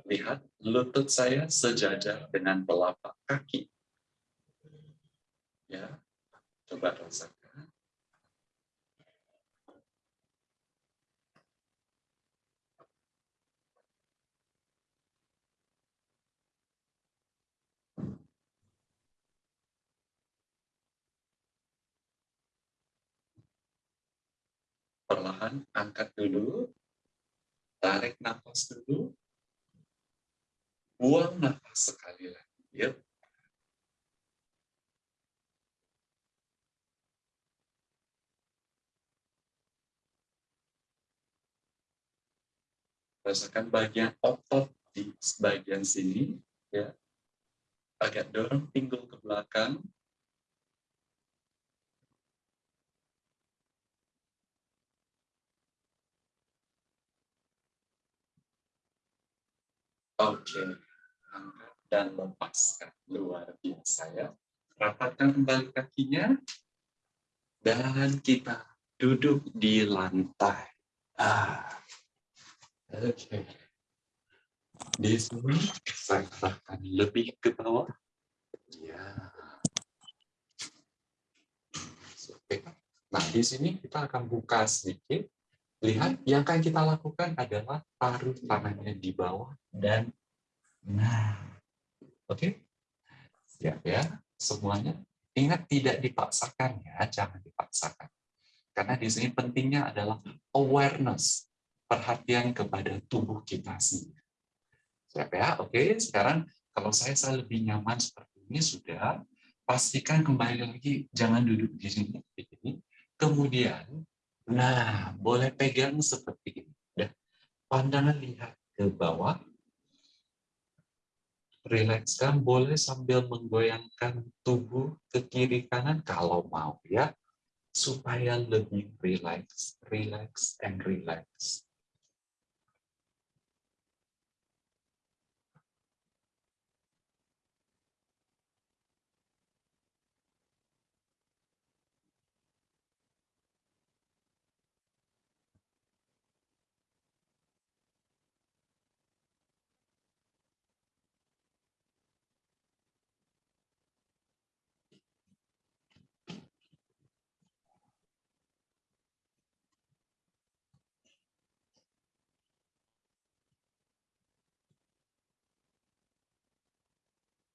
Lihat, lutut saya sejajar dengan telapak kaki. Ya, coba rasakan. Perlahan angkat dulu, tarik nafas dulu, Buang nafas sekali lagi. Ya. Rasakan bagian otot di bagian sini, ya. Agak dorong pinggul ke belakang. Oke, angkat dan lepaskan. Luar biasa ya. Rapatkan kembali kakinya. Dan kita duduk di lantai. Ah. Oke. Di sini saya arahkan lebih ke bawah. Ya. Oke. Nah, di sini kita akan buka sedikit. Lihat, yang akan kita lakukan adalah taruh tangannya di bawah dan nah. Oke? Siap ya, semuanya. Ingat tidak dipaksakan ya, jangan dipaksakan. Karena di sini pentingnya adalah awareness perhatian kepada tubuh kita sendiri. Siap ya? Oke, sekarang kalau saya, saya lebih nyaman seperti ini sudah, pastikan kembali lagi, jangan duduk di sini. Kemudian, nah, boleh pegang seperti ini. Udah. Pandangan lihat ke bawah. Rilekskan, boleh sambil menggoyangkan tubuh ke kiri kanan kalau mau ya supaya lebih relax, relax, and relax.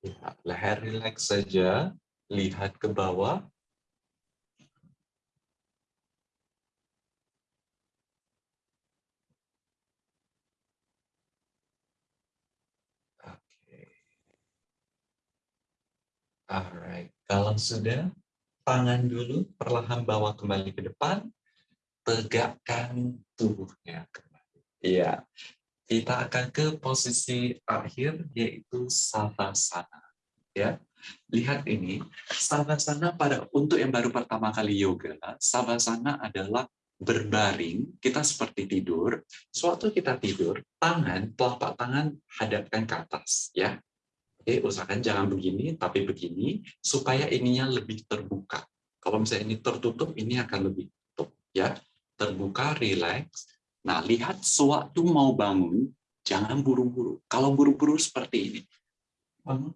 Ya, leher rileks saja, lihat ke bawah. Alright, kalau sudah, tangan dulu perlahan bawa kembali ke depan, tegakkan tubuhnya kembali. Iya, kita akan ke posisi akhir yaitu savasana ya. Lihat ini savasana pada untuk yang baru pertama kali yoga savasana adalah berbaring kita seperti tidur. Suatu kita tidur tangan telapak tangan hadapkan ke atas ya. Oke usahakan jangan begini tapi begini supaya ininya lebih terbuka. Kalau misalnya ini tertutup ini akan lebih tutup ya. Terbuka relax Nah, lihat sewaktu mau bangun, jangan buru-buru. Kalau buru-buru seperti ini, bangun.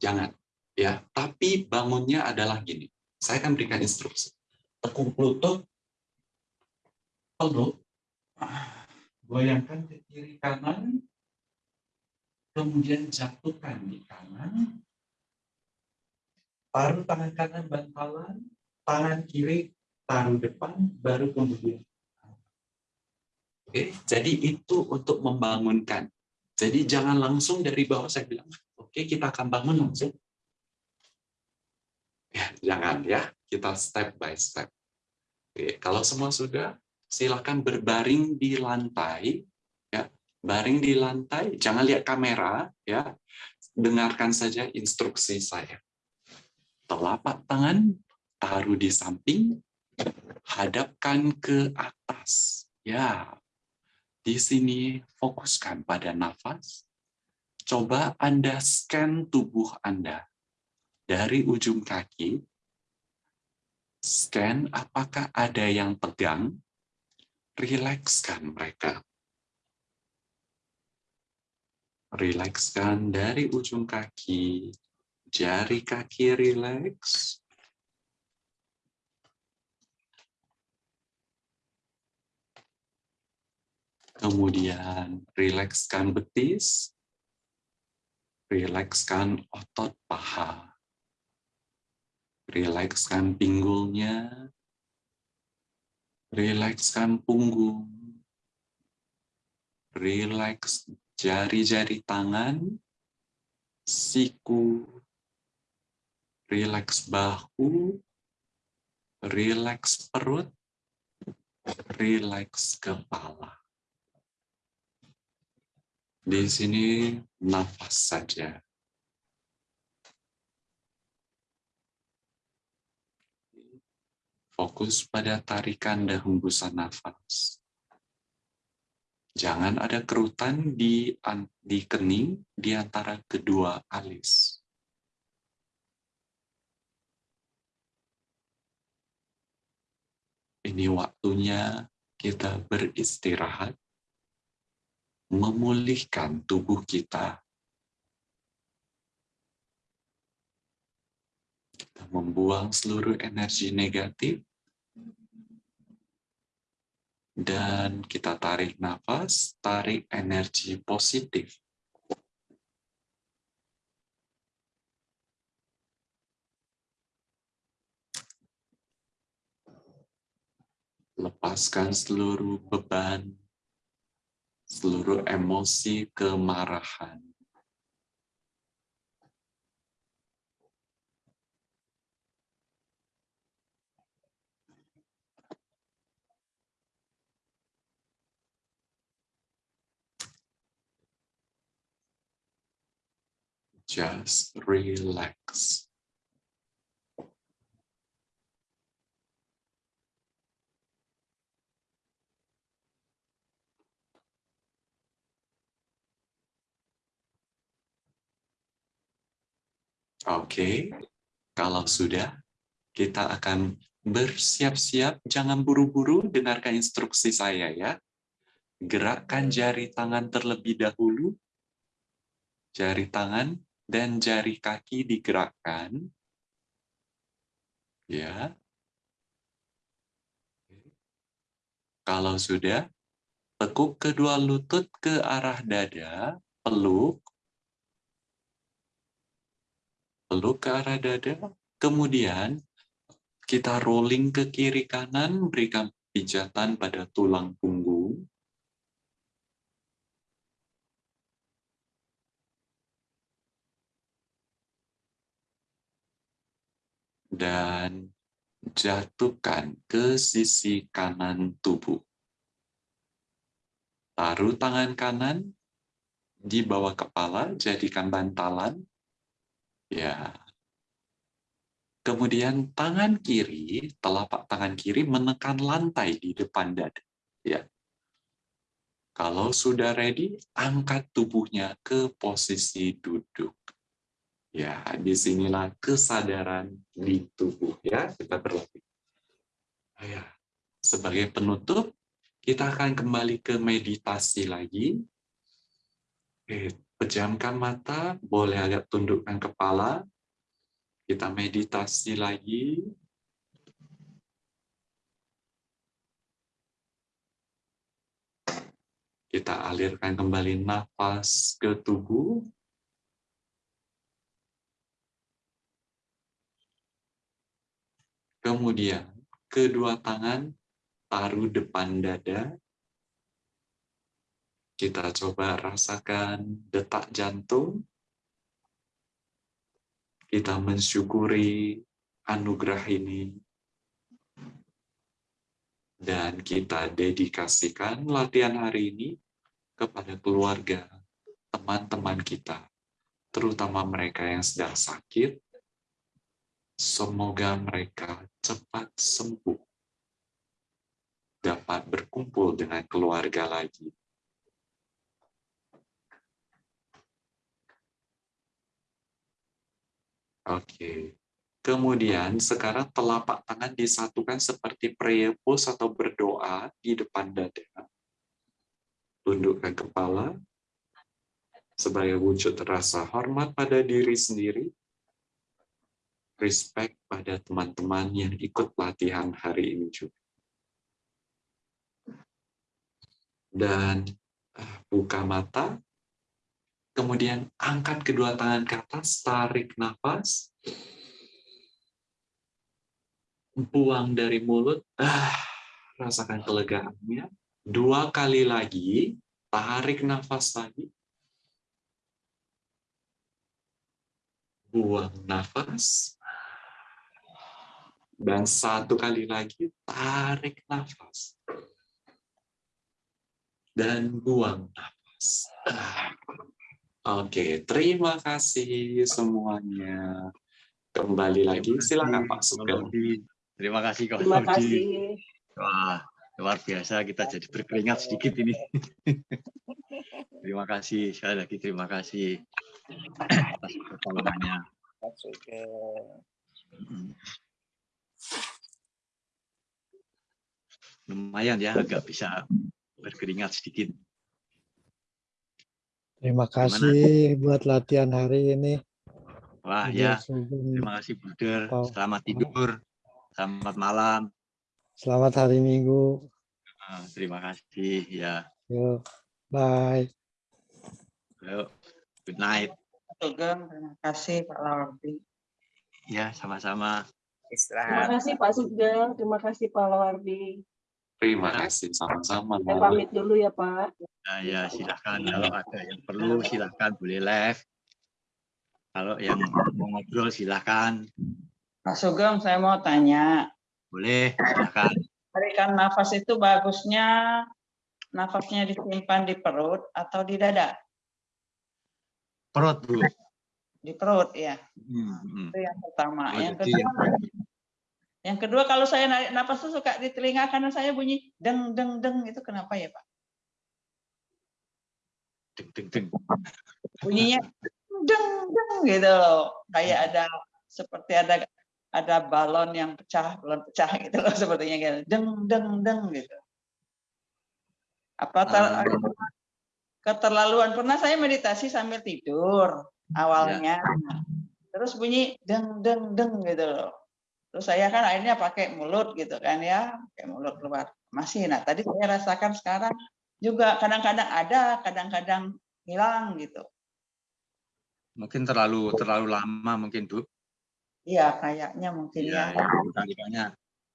Jangan. ya. Tapi bangunnya adalah gini. Saya akan berikan instruksi. Tekuk lutut, peluk, goyangkan ke kiri kanan, kemudian jatuhkan di kanan, taruh tangan kanan bantalan, tangan kiri taruh depan, baru kemudian Oke, jadi itu untuk membangunkan. Jadi jangan langsung dari bawah saya bilang, oke kita akan bangun langsung. Ya, jangan ya, kita step by step. Oke, kalau semua sudah, silakan berbaring di lantai. Ya, baring di lantai, jangan lihat kamera. Ya, dengarkan saja instruksi saya. Telapak tangan taruh di samping, hadapkan ke atas. Ya, di sini fokuskan pada nafas. Coba Anda scan tubuh Anda dari ujung kaki. Scan apakah ada yang tegang. Rilekskan mereka. Rilekskan dari ujung kaki, jari kaki rileks, Kemudian rilekskan betis, rilekskan otot paha, rilekskan pinggulnya, rilekskan punggung, rileks jari-jari tangan, siku, rileks bahu, rileks perut, rileks kepala. Di sini nafas saja. Fokus pada tarikan dan hembusan nafas. Jangan ada kerutan di, di kening di antara kedua alis. Ini waktunya kita beristirahat, memulihkan tubuh kita. Kita membuang seluruh energi negatif dan kita tarik nafas, tarik energi positif. Lepaskan seluruh beban, seluruh emosi kemarahan. just relax. Oke, kalau sudah, kita akan bersiap-siap, jangan buru-buru dengarkan instruksi saya ya. Gerakkan jari tangan terlebih dahulu, jari tangan dan jari kaki digerakkan. Ya. Kalau sudah, tekuk kedua lutut ke arah dada, peluk. Peluk ke arah dada, kemudian kita rolling ke kiri kanan, berikan pijatan pada tulang punggung. dan jatuhkan ke sisi kanan tubuh. Taruh tangan kanan di bawah kepala, jadikan bantalan. Ya. Kemudian tangan kiri, telapak tangan kiri menekan lantai di depan dada. Ya. Kalau sudah ready, angkat tubuhnya ke posisi duduk. Ya, di sinilah kesadaran di tubuh ya kita berlatih. Ya, sebagai penutup, kita akan kembali ke meditasi lagi. Oke, pejamkan mata, boleh agak tundukkan kepala. Kita meditasi lagi. Kita alirkan kembali nafas ke tubuh. Kemudian kedua tangan taruh depan dada. Kita coba rasakan detak jantung. Kita mensyukuri anugerah ini. Dan kita dedikasikan latihan hari ini kepada keluarga, teman-teman kita, terutama mereka yang sedang sakit, Semoga mereka cepat sembuh, dapat berkumpul dengan keluarga lagi. Oke. Kemudian sekarang telapak tangan disatukan seperti prayer pose atau berdoa di depan dada. Tundukkan kepala sebagai wujud rasa hormat pada diri sendiri respect pada teman-teman yang ikut latihan hari ini juga. Dan uh, buka mata, Kemudian angkat kedua tangan ke atas, tarik nafas. Buang dari mulut, ah, rasakan kelegaannya. Dua kali lagi, tarik nafas lagi. Buang nafas. Dan satu kali lagi, tarik nafas. Dan buang nafas. Ah Oke, terima kasih semuanya. Kembali lagi, silakan Pak Sugeng. Terima kasih Kak Terima kasih. Wah, luar biasa kita jadi berkeringat sedikit ini. terima kasih sekali lagi terima kasih atas pertolongannya. Lumayan ya agak bisa berkeringat sedikit. Terima kasih buat latihan hari ini. Wah ya, terima kasih Buder. Wow. Selamat tidur. Selamat malam. Selamat hari Minggu. Ah, Terima kasih ya. Yuk, bye. Yuk, good night. Sugeng, terima kasih Pak Lawardi. Ya, sama-sama. Terima kasih Pak Sugeng, terima kasih Pak Lawardi. Terima kasih sama-sama. Saya pamit dulu ya Pak. Nah, ya silahkan kalau ada yang perlu silahkan boleh live. Kalau yang mau ngobrol silahkan Pak Sugeng, saya mau tanya. boleh silahkan. Tarikan nafas itu bagusnya nafasnya disimpan di perut atau di dada? Perut bu. Di perut ya. Hmm, hmm. Itu yang pertama. Oh, yang kedua, yang- yang kedua kalau saya narik nafas tuh suka di telinga kanan saya bunyi deng deng deng itu kenapa ya Pak? deng deng deng. Bunyinya deng deng gitu loh. Kayak ada seperti ada ada balon yang pecah, balon pecah gitu loh sepertinya gitu. Deng deng deng gitu. Apa ter- Ah. keterlaluan pernah saya meditasi sambil tidur awalnya. Terus bunyi deng deng deng gitu loh. Terus saya kan akhirnya pakai mulut gitu kan ya, pakai mulut keluar. Masih. Nah, tadi saya rasakan sekarang juga kadang-kadang ada, kadang-kadang hilang gitu. Mungkin terlalu terlalu lama mungkin bu. Iya, kayaknya mungkin Ya, ya. ya, tarikannya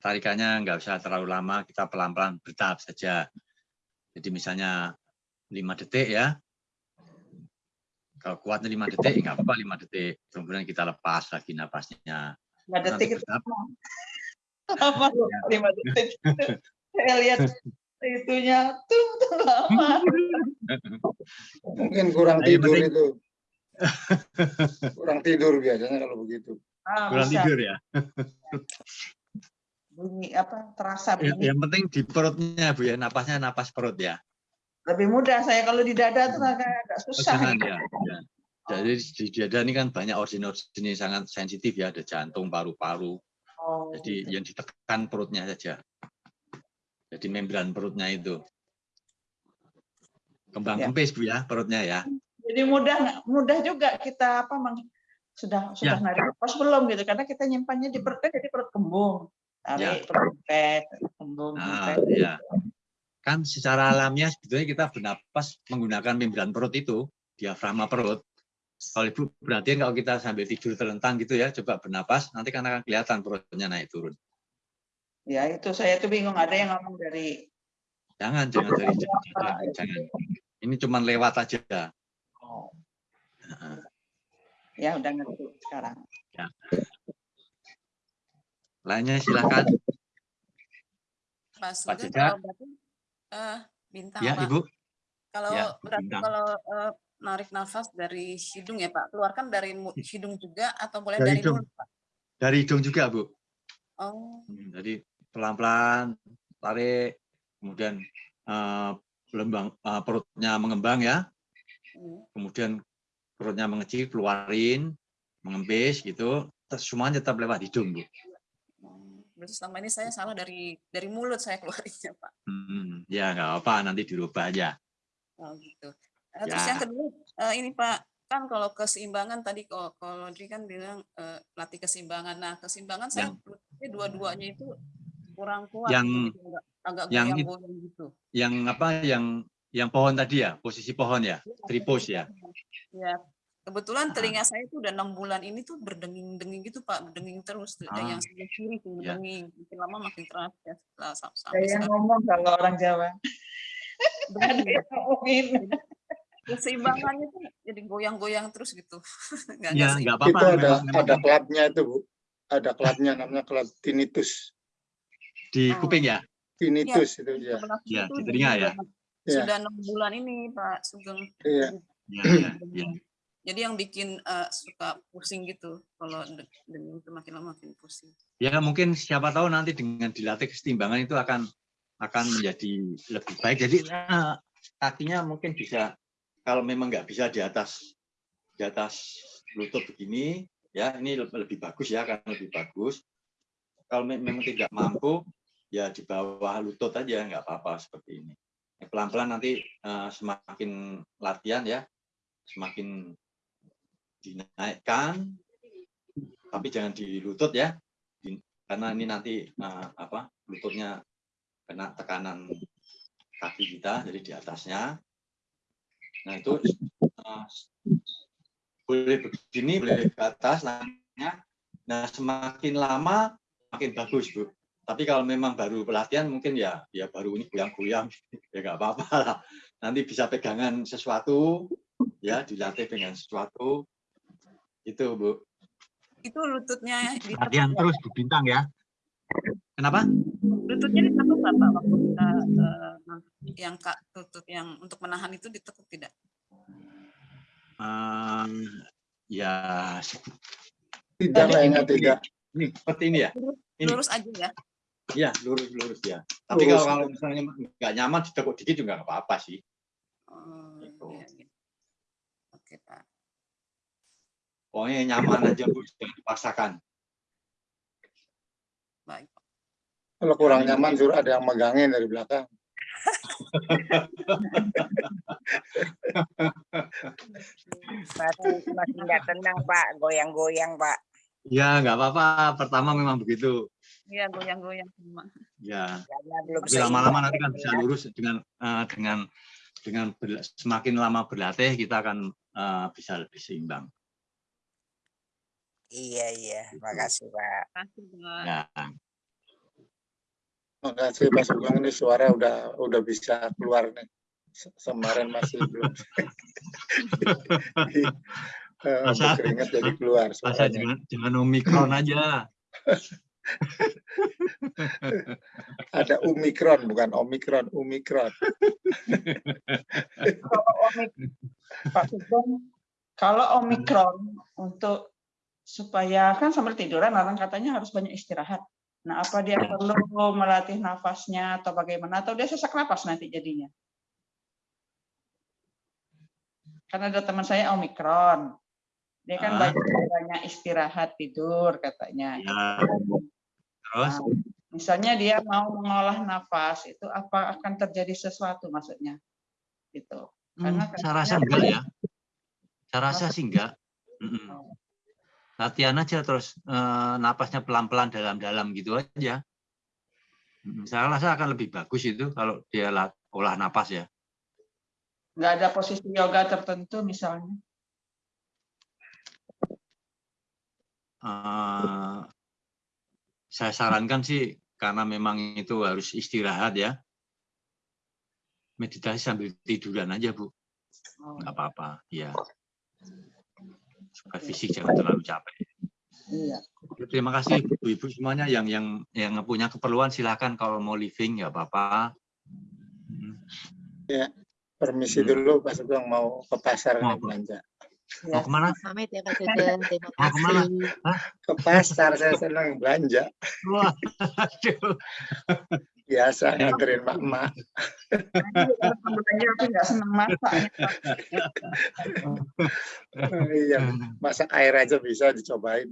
tarikannya nggak usah terlalu lama. Kita pelan-pelan bertahap saja. Jadi misalnya lima detik ya. Kalau kuatnya lima detik, nggak apa-apa lima detik. Kemudian kita lepas lagi napasnya. Lima Nanti detik itu loh, lima detik. Saya lihat itunya tuh, tuh lama. Mungkin kurang Nah, yang tidur penting- itu. kurang tidur biasanya kalau begitu. Ah, Kurang bisa tidur ya. bunyi apa terasa Yang, bunyi. yang penting di perutnya bu ya, napasnya napas perut ya. Lebih mudah saya kalau di dada tuh agak agak Oh, susah. jangan ya. ya. Jadi di dada ini kan banyak organ-organ yang sangat sensitif ya, ada jantung, paru-paru. Oh, Jadi yang ditekan perutnya saja. Jadi membran perutnya itu. Kembang Ya. kempis bu ya perutnya ya. Jadi mudah mudah juga kita apa sudah sudah Ya. narik nafas belum gitu karena kita nyimpannya di perut kan jadi perut kembung. Tarik perut kempes, kembung, Nah, kempes. ya. Kan secara alamiah sebetulnya kita bernapas menggunakan membran perut itu, diafragma perut. Kalau ibu perhatian kalau kita sambil tidur terlentang gitu ya, coba bernapas, nanti kan akan kelihatan perutnya naik turun. Ya itu saya tuh bingung ada yang ngomong dari Jangan, jangan dari jangan, jangan. Ini cuma lewat aja. oh, Nah, ya udah ngerti sekarang. Lainnya silakan. Pak Pak kalau berarti eh, bintang Ya, Pak. Ibu. Kalau Ya, berarti bintang. kalau eh, narik nafas dari hidung ya Pak, keluarkan dari mu- hidung juga atau boleh Dari dari, hidung. mulut Pak? Dari hidung juga, Bu. Oh, Hmm, Jadi pelan-pelan tarik, kemudian eh, lembang eh, perutnya mengembang ya, hmm. kemudian perutnya mengecil, keluarin, mengembis gitu, semuanya tetap lewat hidung, Bu. Hmm. berarti selama ini saya salah dari dari mulut saya keluarinnya Pak. Hmm, ya nggak apa, nanti dirubah aja. Oh gitu. Eh, Terus Ya. yang kedua eh, ini Pak kan kalau keseimbangan tadi kalau kalau Dri kan bilang eh, latih keseimbangan. Nah keseimbangan saya Yang- berarti dua-duanya itu kurang kuat. Yang- gitu, agak, yang gitu. Yang apa? Yang yang pohon tadi ya, posisi pohon ya, tripos ya. Ya, kebetulan Ah. telinga saya itu udah enam bulan ini tuh berdenging-denging gitu Pak, berdenging terus. Dan Ah. yang sebelah kiri tuh Ya. berdenging, makin lama makin keras ya. Saya sampai yang sekarang ngomong kalau orang Jawa. Ada yang ngomongin. Keseimbangannya tuh jadi goyang-goyang terus gitu. Nggak- Ya, nggak apa-apa. Itu ada ada klubnya itu bu, ada klubnya namanya klub tinnitus, di Oh. kuping ya. tinnitus itu ya. Sebelah Ya, situ di telinga ya? Iya. Sudah enam bulan ini Pak Sugeng. Iya. Ya, ya, ya. Jadi yang bikin eh, suka pusing gitu kalau de- dengan itu makin lama makin pusing. Ya mungkin siapa tahu nanti dengan dilatih kesetimbangan itu akan akan menjadi lebih baik. Jadi eh, kakinya mungkin bisa kalau memang nggak bisa di atas di atas lutut begini, ya ini le- lebih bagus ya akan lebih bagus. Kalau me- memang tidak mampu, ya di bawah lutut aja nggak apa-apa seperti ini. Pelan-pelan nanti eh, semakin latihan ya, semakin dinaikkan, tapi jangan di lutut ya, karena ini nanti eh, apa lututnya kena tekanan kaki kita jadi di atasnya nah itu eh, boleh begini boleh ke atas nantinya nah semakin lama makin bagus bu. Tapi kalau memang baru pelatihan mungkin ya ya baru ini goyang-goyang ya nggak apa-apa lah. Nanti bisa pegangan sesuatu ya dilatih dengan sesuatu. Itu bu. Itu lututnya latihan nggak? terus bu bintang ya kenapa Lututnya ditekuk nggak Pak waktu kita eh, yang kak lutut yang untuk menahan itu ditekuk tidak? Ehm, ya Tidak kayaknya tidak. ini seperti ini ya Ini. Lurus aja ya. Iya, lurus lurus ya. Tapi Lurus. kalau kalau misalnya nggak nyaman ditekuk dikit juga nggak apa-apa sih. Oh, Gitu. iya, iya. Oke Pak. Pokoknya nyaman aja bu, jangan dipaksakan. Baik. Kalau kurang nyaman suruh ada yang megangin dari belakang. Masih masih nggak tenang Pak, goyang-goyang Pak. Ya nggak apa-apa. Pertama memang begitu. Iya goyang-goyang semua. Ya, tapi lama-lama nanti kan ya. bisa lurus dengan eh, dengan dengan berla- semakin lama berlatih kita akan eh, bisa lebih seimbang. Iya iya, makasih Pak. Terima kasih Pak. Ya, Makasih Pak Sugeng ini suara udah udah bisa keluar nih. Se- Kemarin masih belum. Eh, Masa- Keringat jadi keluar masa suaranya. jangan jangan omikron aja. Ada Omikron bukan Omikron, Omikron. Kalau omik, Pak Sugeng, kalau omikron untuk supaya kan sambil tiduran orang katanya harus banyak istirahat. Nah, apa dia perlu melatih nafasnya atau bagaimana? Atau dia sesak napas nanti jadinya? Karena ada teman saya omikron. Dia kan Ah. banyak banyak istirahat tidur katanya. Ya. Terus Nah, misalnya dia mau mengolah nafas itu apa akan terjadi sesuatu maksudnya? Gitu. Karena Hmm, saya rasa enggak ya. Saya rasa sih enggak. Mm-mm. Latihan aja terus eh, napasnya pelan-pelan dalam-dalam gitu aja. Saya rasa akan lebih bagus itu kalau dia lat- olah napas ya. nggak ada posisi yoga tertentu misalnya. Eh, saya sarankan sih karena memang itu harus istirahat ya. Meditasi sambil tiduran aja bu, Oh, nggak apa-apa. Ya. Supaya fisik jangan terlalu capek. iya. Terima kasih ibu-ibu semuanya yang yang yang punya keperluan silakan kalau mau living nggak apa-apa. Mm. Permisi Hmm. dulu Pak Sugeng mau ke pasar Mau belanja. Mau ke mana? Pamit ya Pak Sugeng, terima Mau ke mana? kasih. Ke pasar saya senang belanja. Wah, aduh. Biasa nganterin mak-mak. Belanja aku nggak senang masaknya. Iya, masak air aja bisa dicobain.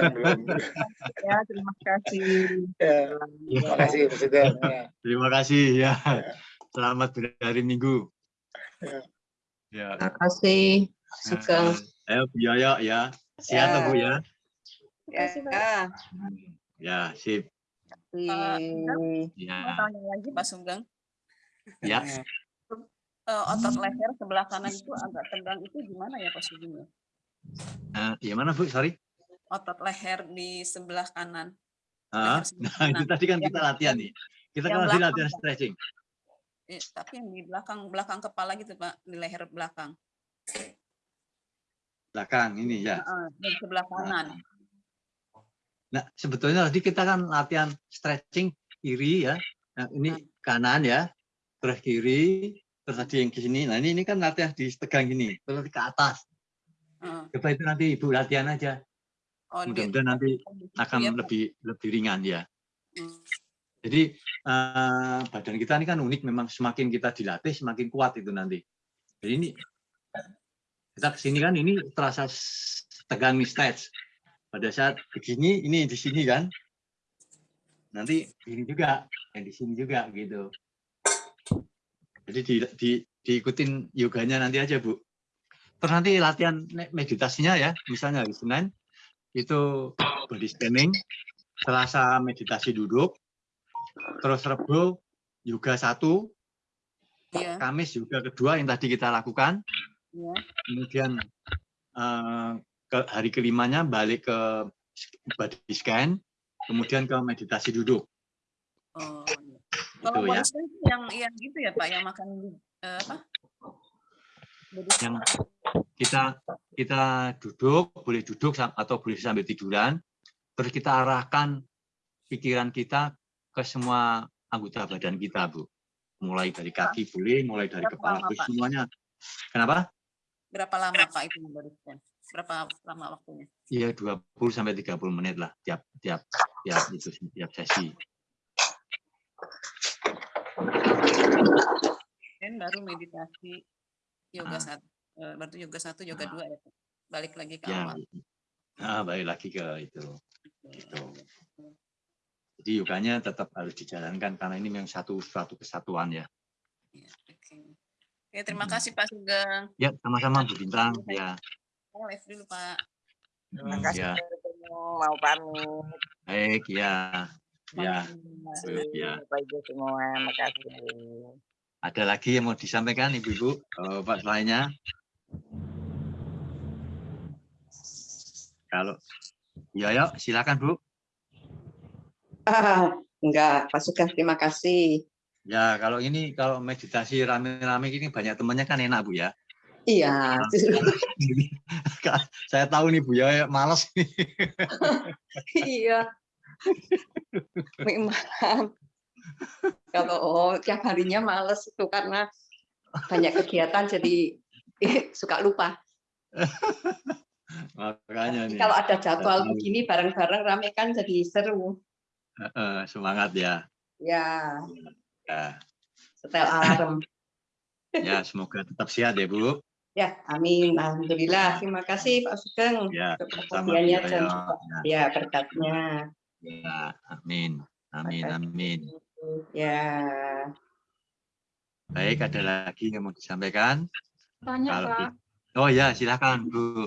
Belum. Ya, terima kasih. Ya, terima kasih Pak Sugeng. Ya. Terima kasih ya. Selamat berhari Minggu. Ya. Ya. Terima kasih, Sugeng. Eh, Ayo Bu Yoyo ya. Sehat Ya. Bu ya. Ya, Ya, sip. Pak, Mau Ya. tanya lagi Pak Sugeng. Ya. Eh, otot leher sebelah kanan itu agak tegang itu gimana ya Pak Sugeng? ya? Eh, ya mana Bu? Sorry. Otot leher di sebelah kanan. Leher sebelah Nah, itu kanan. tadi kan Yang- kita latihan nih. Kita kan belakang, latihan stretching. eh, tapi yang di belakang belakang kepala gitu Pak, di leher belakang. Belakang ini ya. Heeh, dan sebelah kanan. Nah, sebetulnya tadi kita kan latihan stretching kiri ya. Nah, ini kanan ya. Terus kiri, terus tadi yang ke sini. Nah, ini ini kan latihan di tegang gini, terus ke atas. Heeh. Coba itu nanti Ibu latihan aja. Oh, Mudah-mudahan nanti akan lebih lebih ringan ya. Hmm. Jadi eh, badan kita ini kan unik, memang semakin kita dilatih semakin kuat itu nanti. Jadi ini kita ke sini kan ini terasa tegang nih stage. Pada saat begini, ini di sini kan. Nanti ini juga, yang di sini juga gitu. Jadi di, di, diikutin yoganya nanti aja Bu. Terus nanti latihan meditasinya ya, misalnya hari Senin itu body scanning, Selasa meditasi duduk, terus Rebo yoga satu, Iya, Kamis yoga kedua yang tadi kita lakukan, iya. kemudian eh, ke hari kelimanya balik ke body scan, kemudian ke meditasi duduk. Oh, iya. Itu Kalau ya. yang yang gitu ya Pak, yang makan eh, apa? Body Yang kita kita duduk, boleh duduk atau boleh sambil tiduran, terus kita arahkan pikiran kita ke semua anggota badan kita, Bu. Mulai dari kaki boleh, mulai dari Berapa kepala, lama, semuanya. Kenapa? berapa lama Pak itu body scan? Berapa lama waktunya? Iya 20 sampai 30 menit lah tiap tiap tiap itu tiap sesi. Dan baru meditasi yoga Ah. satu, eh, baru yoga satu, yoga Ah. dua ya. Balik lagi ke Ya. awal. Nah, balik lagi ke itu. Gitu. Jadi yoganya tetap harus dijalankan karena ini memang satu suatu kesatuan ya. Iya, Oke. Oke, terima kasih Pak Sugeng. Ya, sama-sama Bu Bintang. Ya. Saya live dulu Pak. Terima Hmm, kasih ya. mau pamit. Baik, ya. Ya, Terima kasih ya. Ibu semua, makasih. Ada lagi yang mau disampaikan Ibu-ibu? Oh, Pak lainnya? Kalau Ya, yuk, silakan Bu. Ah, enggak, Pak Sugeng, terima kasih. Ya, kalau ini kalau meditasi rame-rame gini banyak temannya kan enak Bu ya. Iya, Saya tahu nih Bu ya males nih. iya. Memang. Kalau oh, tiap harinya males itu karena banyak kegiatan jadi eh, suka lupa. Makanya nih. Kalau ada jadwal begini bareng-bareng rame kan jadi seru. Semangat ya. Ya, Ya, setel alarm. ya semoga tetap sehat ya Bu. Ya, amin. Alhamdulillah. Terima kasih Pak Sugeng Ya, untuk perhatiannya dan ya. juga ya berkatnya. Ya, amin. Amin, amin. Ya. Baik, ada lagi yang mau disampaikan? Tanya Kalau Pak, ti- Oh ya, silakan Bu.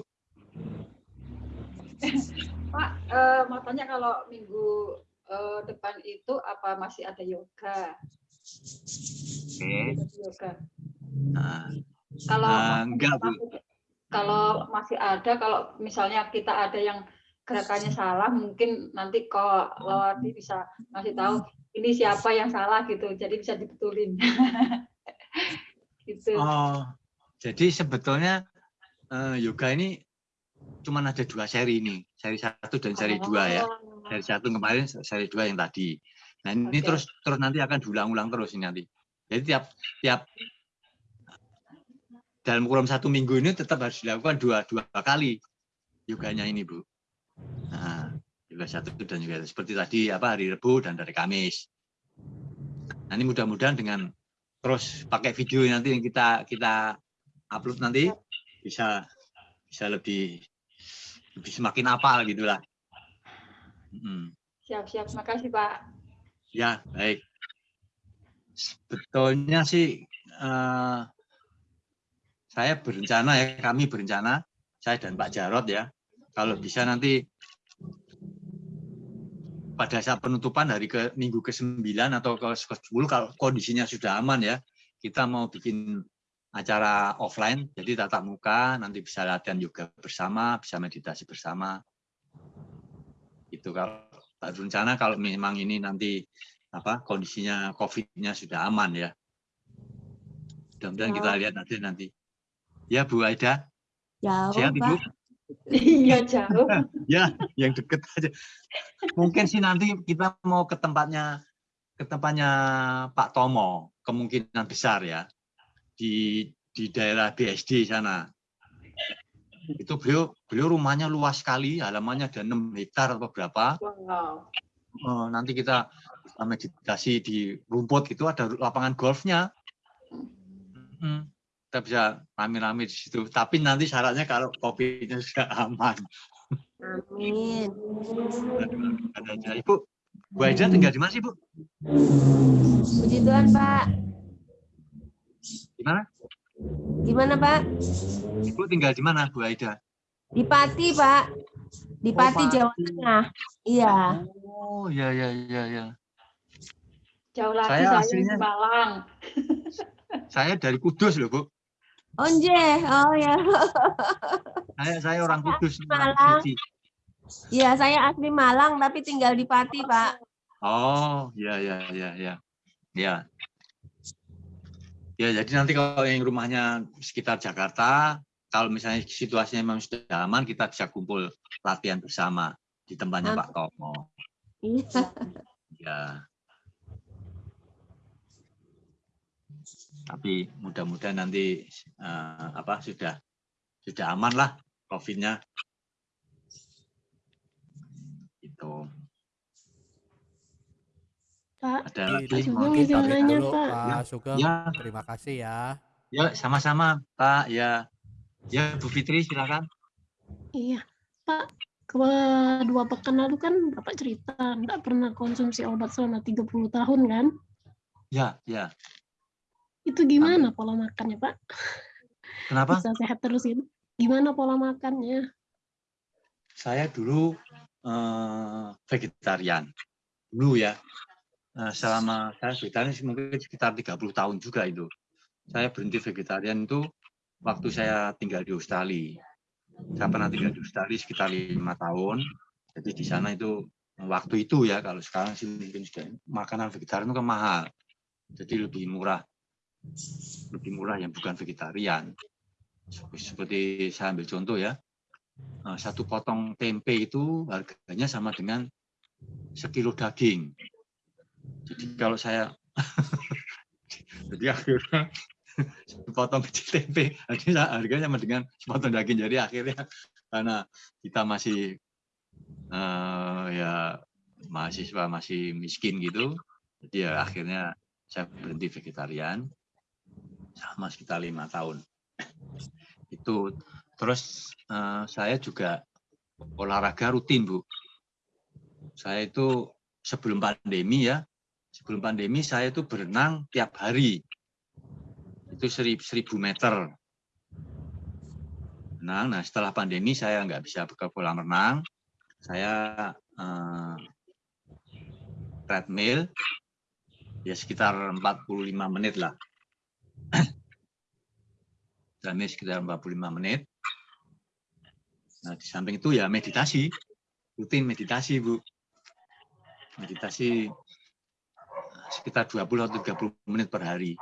Pak eh, mau tanya kalau minggu eh, depan itu apa masih ada yoga? Oke. Yoga. Nah, Kalau Ah, enggak, Bu. kalau masih ada, kalau misalnya kita ada yang gerakannya salah, mungkin nanti kok Lawati bisa ngasih tahu ini siapa yang salah gitu, jadi bisa dibetulin. gitu. Oh, jadi sebetulnya eh, yoga ini cuma ada dua seri ini, seri satu dan seri dua ya. Oh, Seri satu kemarin, seri dua yang tadi. Nah ini Oke. terus terus nanti akan diulang-ulang terus ini nanti. Jadi tiap tiap dalam kurun satu minggu ini tetap harus dilakukan dua dua kali yoganya ini bu. Nah, yoga satu dan juga seperti tadi apa hari Rabu dan hari Kamis. Nah, ini mudah-mudahan dengan terus pakai video nanti yang kita kita upload nanti bisa bisa lebih lebih semakin apal gitulah. Mm. Siap-siap, makasih Pak. Ya, baik. Sebetulnya sih eh, saya berencana ya, kami berencana, saya dan Pak Jarot ya, kalau bisa nanti pada saat penutupan hari ke minggu ke-9 atau ke ke-10 kalau kondisinya sudah aman ya, kita mau bikin acara offline, jadi tatap muka, nanti bisa latihan yoga bersama, bisa meditasi bersama. Itu kalau berencana kalau memang ini nanti apa kondisinya COVID-nya sudah aman ya. Mudah-mudahan kita lihat nanti nanti. Ya Bu Aida, Jauh, sehat Ibu? Pak. Iya jauh. Ya, yang deket aja. Mungkin sih nanti kita mau ke tempatnya ke tempatnya Pak Tomo, kemungkinan besar ya di di daerah BSD sana. Itu beliau beliau rumahnya luas sekali, halamannya ada 6 hektar atau berapa. Wow. Eh, nanti kita meditasi di rumput itu ada lapangan golfnya. Mm, Kita bisa rame-rame di situ. Tapi nanti syaratnya kalau kopinya sudah aman. Amin. Ada aja. Ibu, Bu Aida tinggal di mana sih, Bu? Puji Tuhan, Pak. Gimana? Gimana, Pak? Ibu tinggal di mana, Bu Aida? Di Pati, Pak. Di Oh, Pati, Jawa Pati. Tengah. Iya. Oh, ya ya ya ya. Jauh lagi Saya saya, aslinya- di Malang. Saya dari Kudus loh, Bu. Onje. Oh ya. Saya saya orang Kudus, orang Malang. suci. Iya, saya asli Malang tapi tinggal di Pati, Pak. Oh, ya ya ya ya. Ya. Ya, jadi nanti kalau yang rumahnya sekitar Jakarta, kalau misalnya situasinya memang sudah aman, kita bisa kumpul latihan bersama di tempatnya Amin. Pak Tomo. Iya. Ya. Tapi mudah-mudahan nanti eh, apa sudah sudah aman lah COVID-nya. Itu. Pak, Ada Pak lagi izin kita nanya, dulu Pak. Ya, Pak Sugeng. ya. Terima kasih ya. Ya, sama-sama, Pak. Ya. Ya, Bu Fitri silakan. Iya, Pak. Kedua pekan lalu kan Bapak cerita nggak pernah konsumsi obat selama 30 tahun kan? Ya, ya. Itu gimana pola makannya, Pak? Kenapa? Bisa sehat terus itu? Gimana pola makannya? Saya dulu eh, vegetarian. Dulu ya. Nah, selama saya vegetarian sih mungkin sekitar 30 tahun juga itu. Saya berhenti vegetarian itu waktu saya tinggal di Australia. Saya pernah tinggal di Australia sekitar lima tahun. Jadi di sana itu waktu itu ya, kalau sekarang sih mungkin sudah makanan vegetarian itu kan mahal. Jadi lebih murah. Lebih murah yang bukan vegetarian. Seperti saya ambil contoh ya, eh, satu potong tempe itu harganya sama dengan sekilo daging. Jadi kalau saya jadi akhirnya sepotong kecil tempe harganya harganya sama dengan sepotong daging. Jadi akhirnya karena kita masih eh, ya mahasiswa masih miskin gitu, jadi ya akhirnya saya berhenti vegetarian sama sekitar lima tahun. Itu terus eh, saya juga olahraga rutin bu. Saya itu sebelum pandemi ya, sebelum pandemi saya itu berenang tiap hari. Itu seribu, seribu meter. Renang. Nah setelah pandemi saya nggak bisa ke kolam renang. Saya eh, treadmill ya sekitar 45 menit lah. treadmill sekitar 45 menit. Nah di samping itu ya meditasi, rutin meditasi bu. Meditasi sekitar 20 atau 30 menit per hari.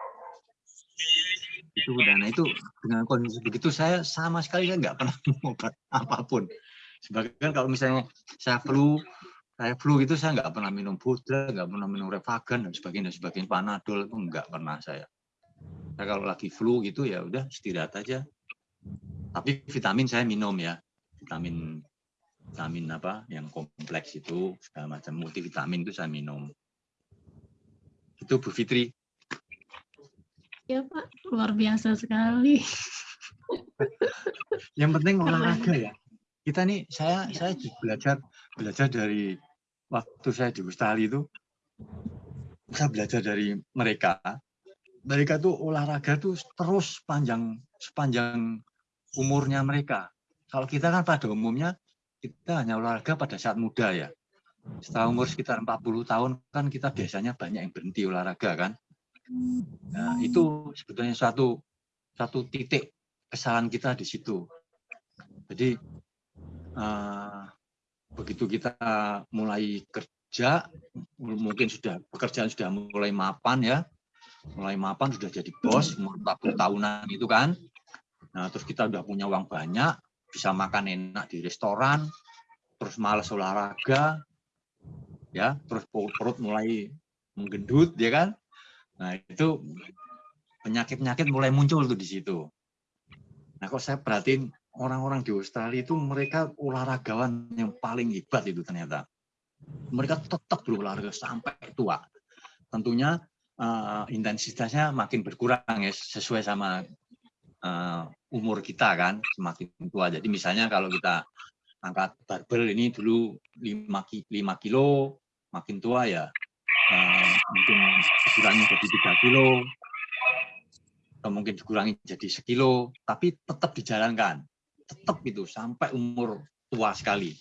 Itu dan itu dengan kondisi begitu saya sama sekali saya nggak pernah obat apa pun. Sebagian kalau misalnya saya flu, saya flu itu saya nggak pernah minum pudra, nggak pernah minum revagan dan sebagainya, dan sebagainya panadol itu nggak pernah saya. Saya kalau lagi flu gitu ya udah istirahat aja. Tapi vitamin saya minum ya, vitamin vitamin apa yang kompleks itu segala macam multivitamin itu saya minum. Itu Bu Fitri. Ya Pak, luar biasa sekali. Yang penting olahraga ya. Kita nih saya saya juga belajar belajar dari waktu saya di Australia itu saya belajar dari mereka. Mereka tuh olahraga tuh terus panjang sepanjang umurnya mereka. Kalau kita kan pada umumnya kita hanya olahraga pada saat muda ya. Setelah umur sekitar 40 tahun kan kita biasanya banyak yang berhenti olahraga kan. Nah, itu sebetulnya suatu satu titik kesalahan kita di situ. Jadi eh, begitu kita mulai kerja, mungkin sudah pekerjaan sudah mulai mapan ya, mulai mapan sudah jadi bos umur 40 tahunan itu kan. Nah terus kita udah punya uang banyak bisa makan enak di restoran terus malas olahraga ya terus perut, perut mulai menggendut ya kan. Nah itu penyakit-penyakit mulai muncul tuh di situ. Nah kok saya perhatiin orang-orang di Australia itu mereka olahragawan yang paling hebat itu ternyata. Mereka tetap berolahraga sampai tua. Tentunya uh, intensitasnya makin berkurang ya sesuai sama uh, umur kita kan semakin tua. Jadi misalnya kalau kita angkat barbel ini dulu 5, 5 kilo, makin tua ya uh, mungkin dikurangi jadi 3 kilo, atau mungkin dikurangi jadi sekilo, tapi tetap dijalankan. Tetap itu sampai umur tua sekali.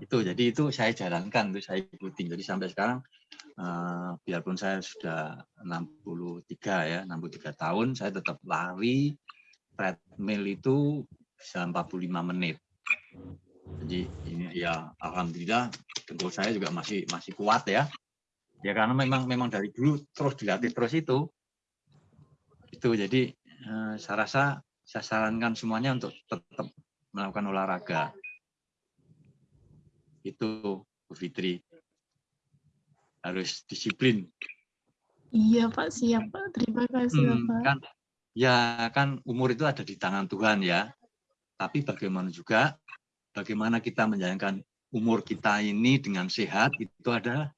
Itu jadi itu saya jalankan, itu saya ikutin. Jadi sampai sekarang uh, biarpun saya sudah 63 ya, 63 tahun, saya tetap lari treadmill itu bisa 45 menit. Jadi ini ya alhamdulillah dengkul saya juga masih masih kuat ya. Ya karena memang memang dari dulu terus dilatih terus itu. Itu jadi uh, saya rasa saya sarankan semuanya untuk tetap melakukan olahraga. Itu Bu Fitri harus disiplin. Iya Pak, siap Pak. Terima kasih Hmm, Bapak. kan ya kan umur itu ada di tangan Tuhan ya. Tapi bagaimana juga bagaimana kita menjalankan umur kita ini dengan sehat itu adalah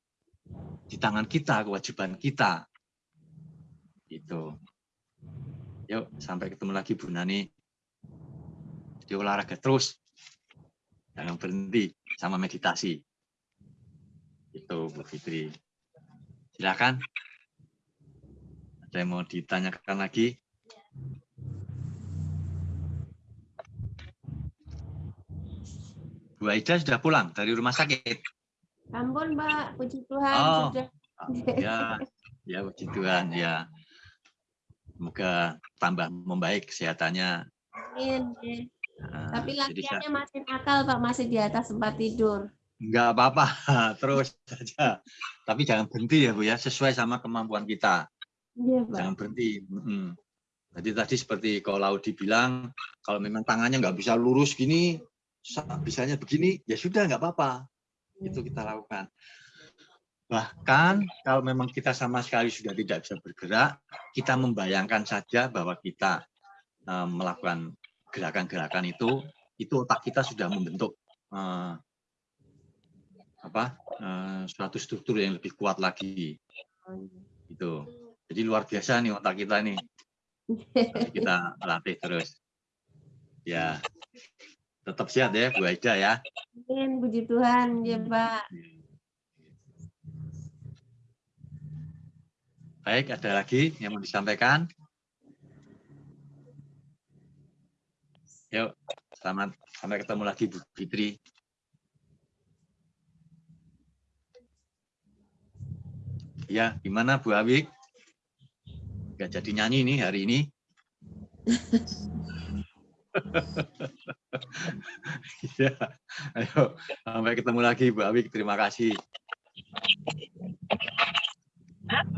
di tangan kita, kewajiban kita. Itu. Yuk, sampai ketemu lagi Bu Nani. Di olahraga terus. Jangan berhenti sama meditasi. Itu Bu Fitri. Silakan. Ada yang mau ditanyakan lagi? Bu Aida sudah pulang dari rumah sakit. Ampun, Mbak. Puji Tuhan Oh, sudah. Ya, ya puji Tuhan ya. Semoga tambah membaik kesehatannya. Amin. Nah, Tapi jadi saya- latihannya masih nakal, Pak. Masih di atas tempat tidur. Enggak apa-apa, terus saja. Tapi jangan berhenti ya Bu ya, sesuai sama kemampuan kita. Iya, Pak. Jangan berhenti. Mm-mm. Jadi tadi seperti kalau Laudi bilang, kalau memang tangannya nggak bisa lurus gini, sa- bisanya begini, ya sudah nggak apa-apa. Itu kita lakukan. Bahkan kalau memang kita sama sekali sudah tidak bisa bergerak, kita membayangkan saja bahwa kita eh, melakukan gerakan-gerakan itu, itu otak kita sudah membentuk eh, apa eh, suatu struktur yang lebih kuat lagi. Itu. Jadi luar biasa nih otak kita nih. Jadi kita latih terus. Ya. Tetap sehat ya Bu Aida ya. Amin. Puji Tuhan, ya, Pak. Baik, ada lagi yang mau disampaikan? Yuk, selamat sampai ketemu lagi Bu Fitri. Ya, gimana Bu Awik? Gak jadi nyanyi nih hari ini. ya, ayo sampai ketemu lagi Bu Awik. Terima kasih.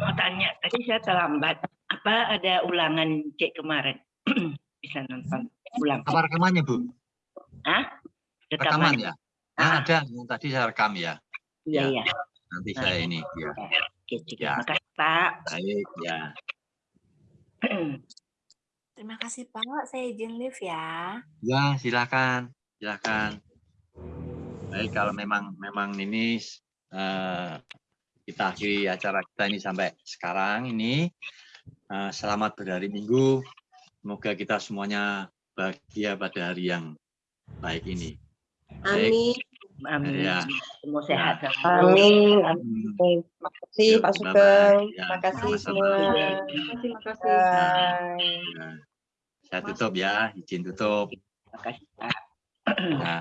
Mau tanya, tadi saya terlambat. Apa ada ulangan cek kemarin? Bisa nonton ulang. Apa rekamannya Bu? Hah? Rekaman Rekaman. ya? Nah, ada. Yang Tadi saya rekam ya. Iya, iya. Nanti saya ini. Ya. Oke, cukup. Ya. Makasih, Pak. Baik, ya. Terima kasih Pak, saya izin live ya. Ya, silakan, silakan. Baik, kalau memang memang ini eh, kita akhiri acara kita ini sampai sekarang ini. Eh, selamat berhari Minggu. Semoga kita semuanya bahagia pada hari yang baik ini. Baik. Amin. Amin. Ya. Semua sehat. Amin. Amin. Terima kasih Yuk, Pak bye-bye. Sugeng. Ya, Terima kasih sama-sama. semua. Terima kasih. Bye. Ya. Saya tutup ya, izin tutup. Terima kasih, Pak. Ya.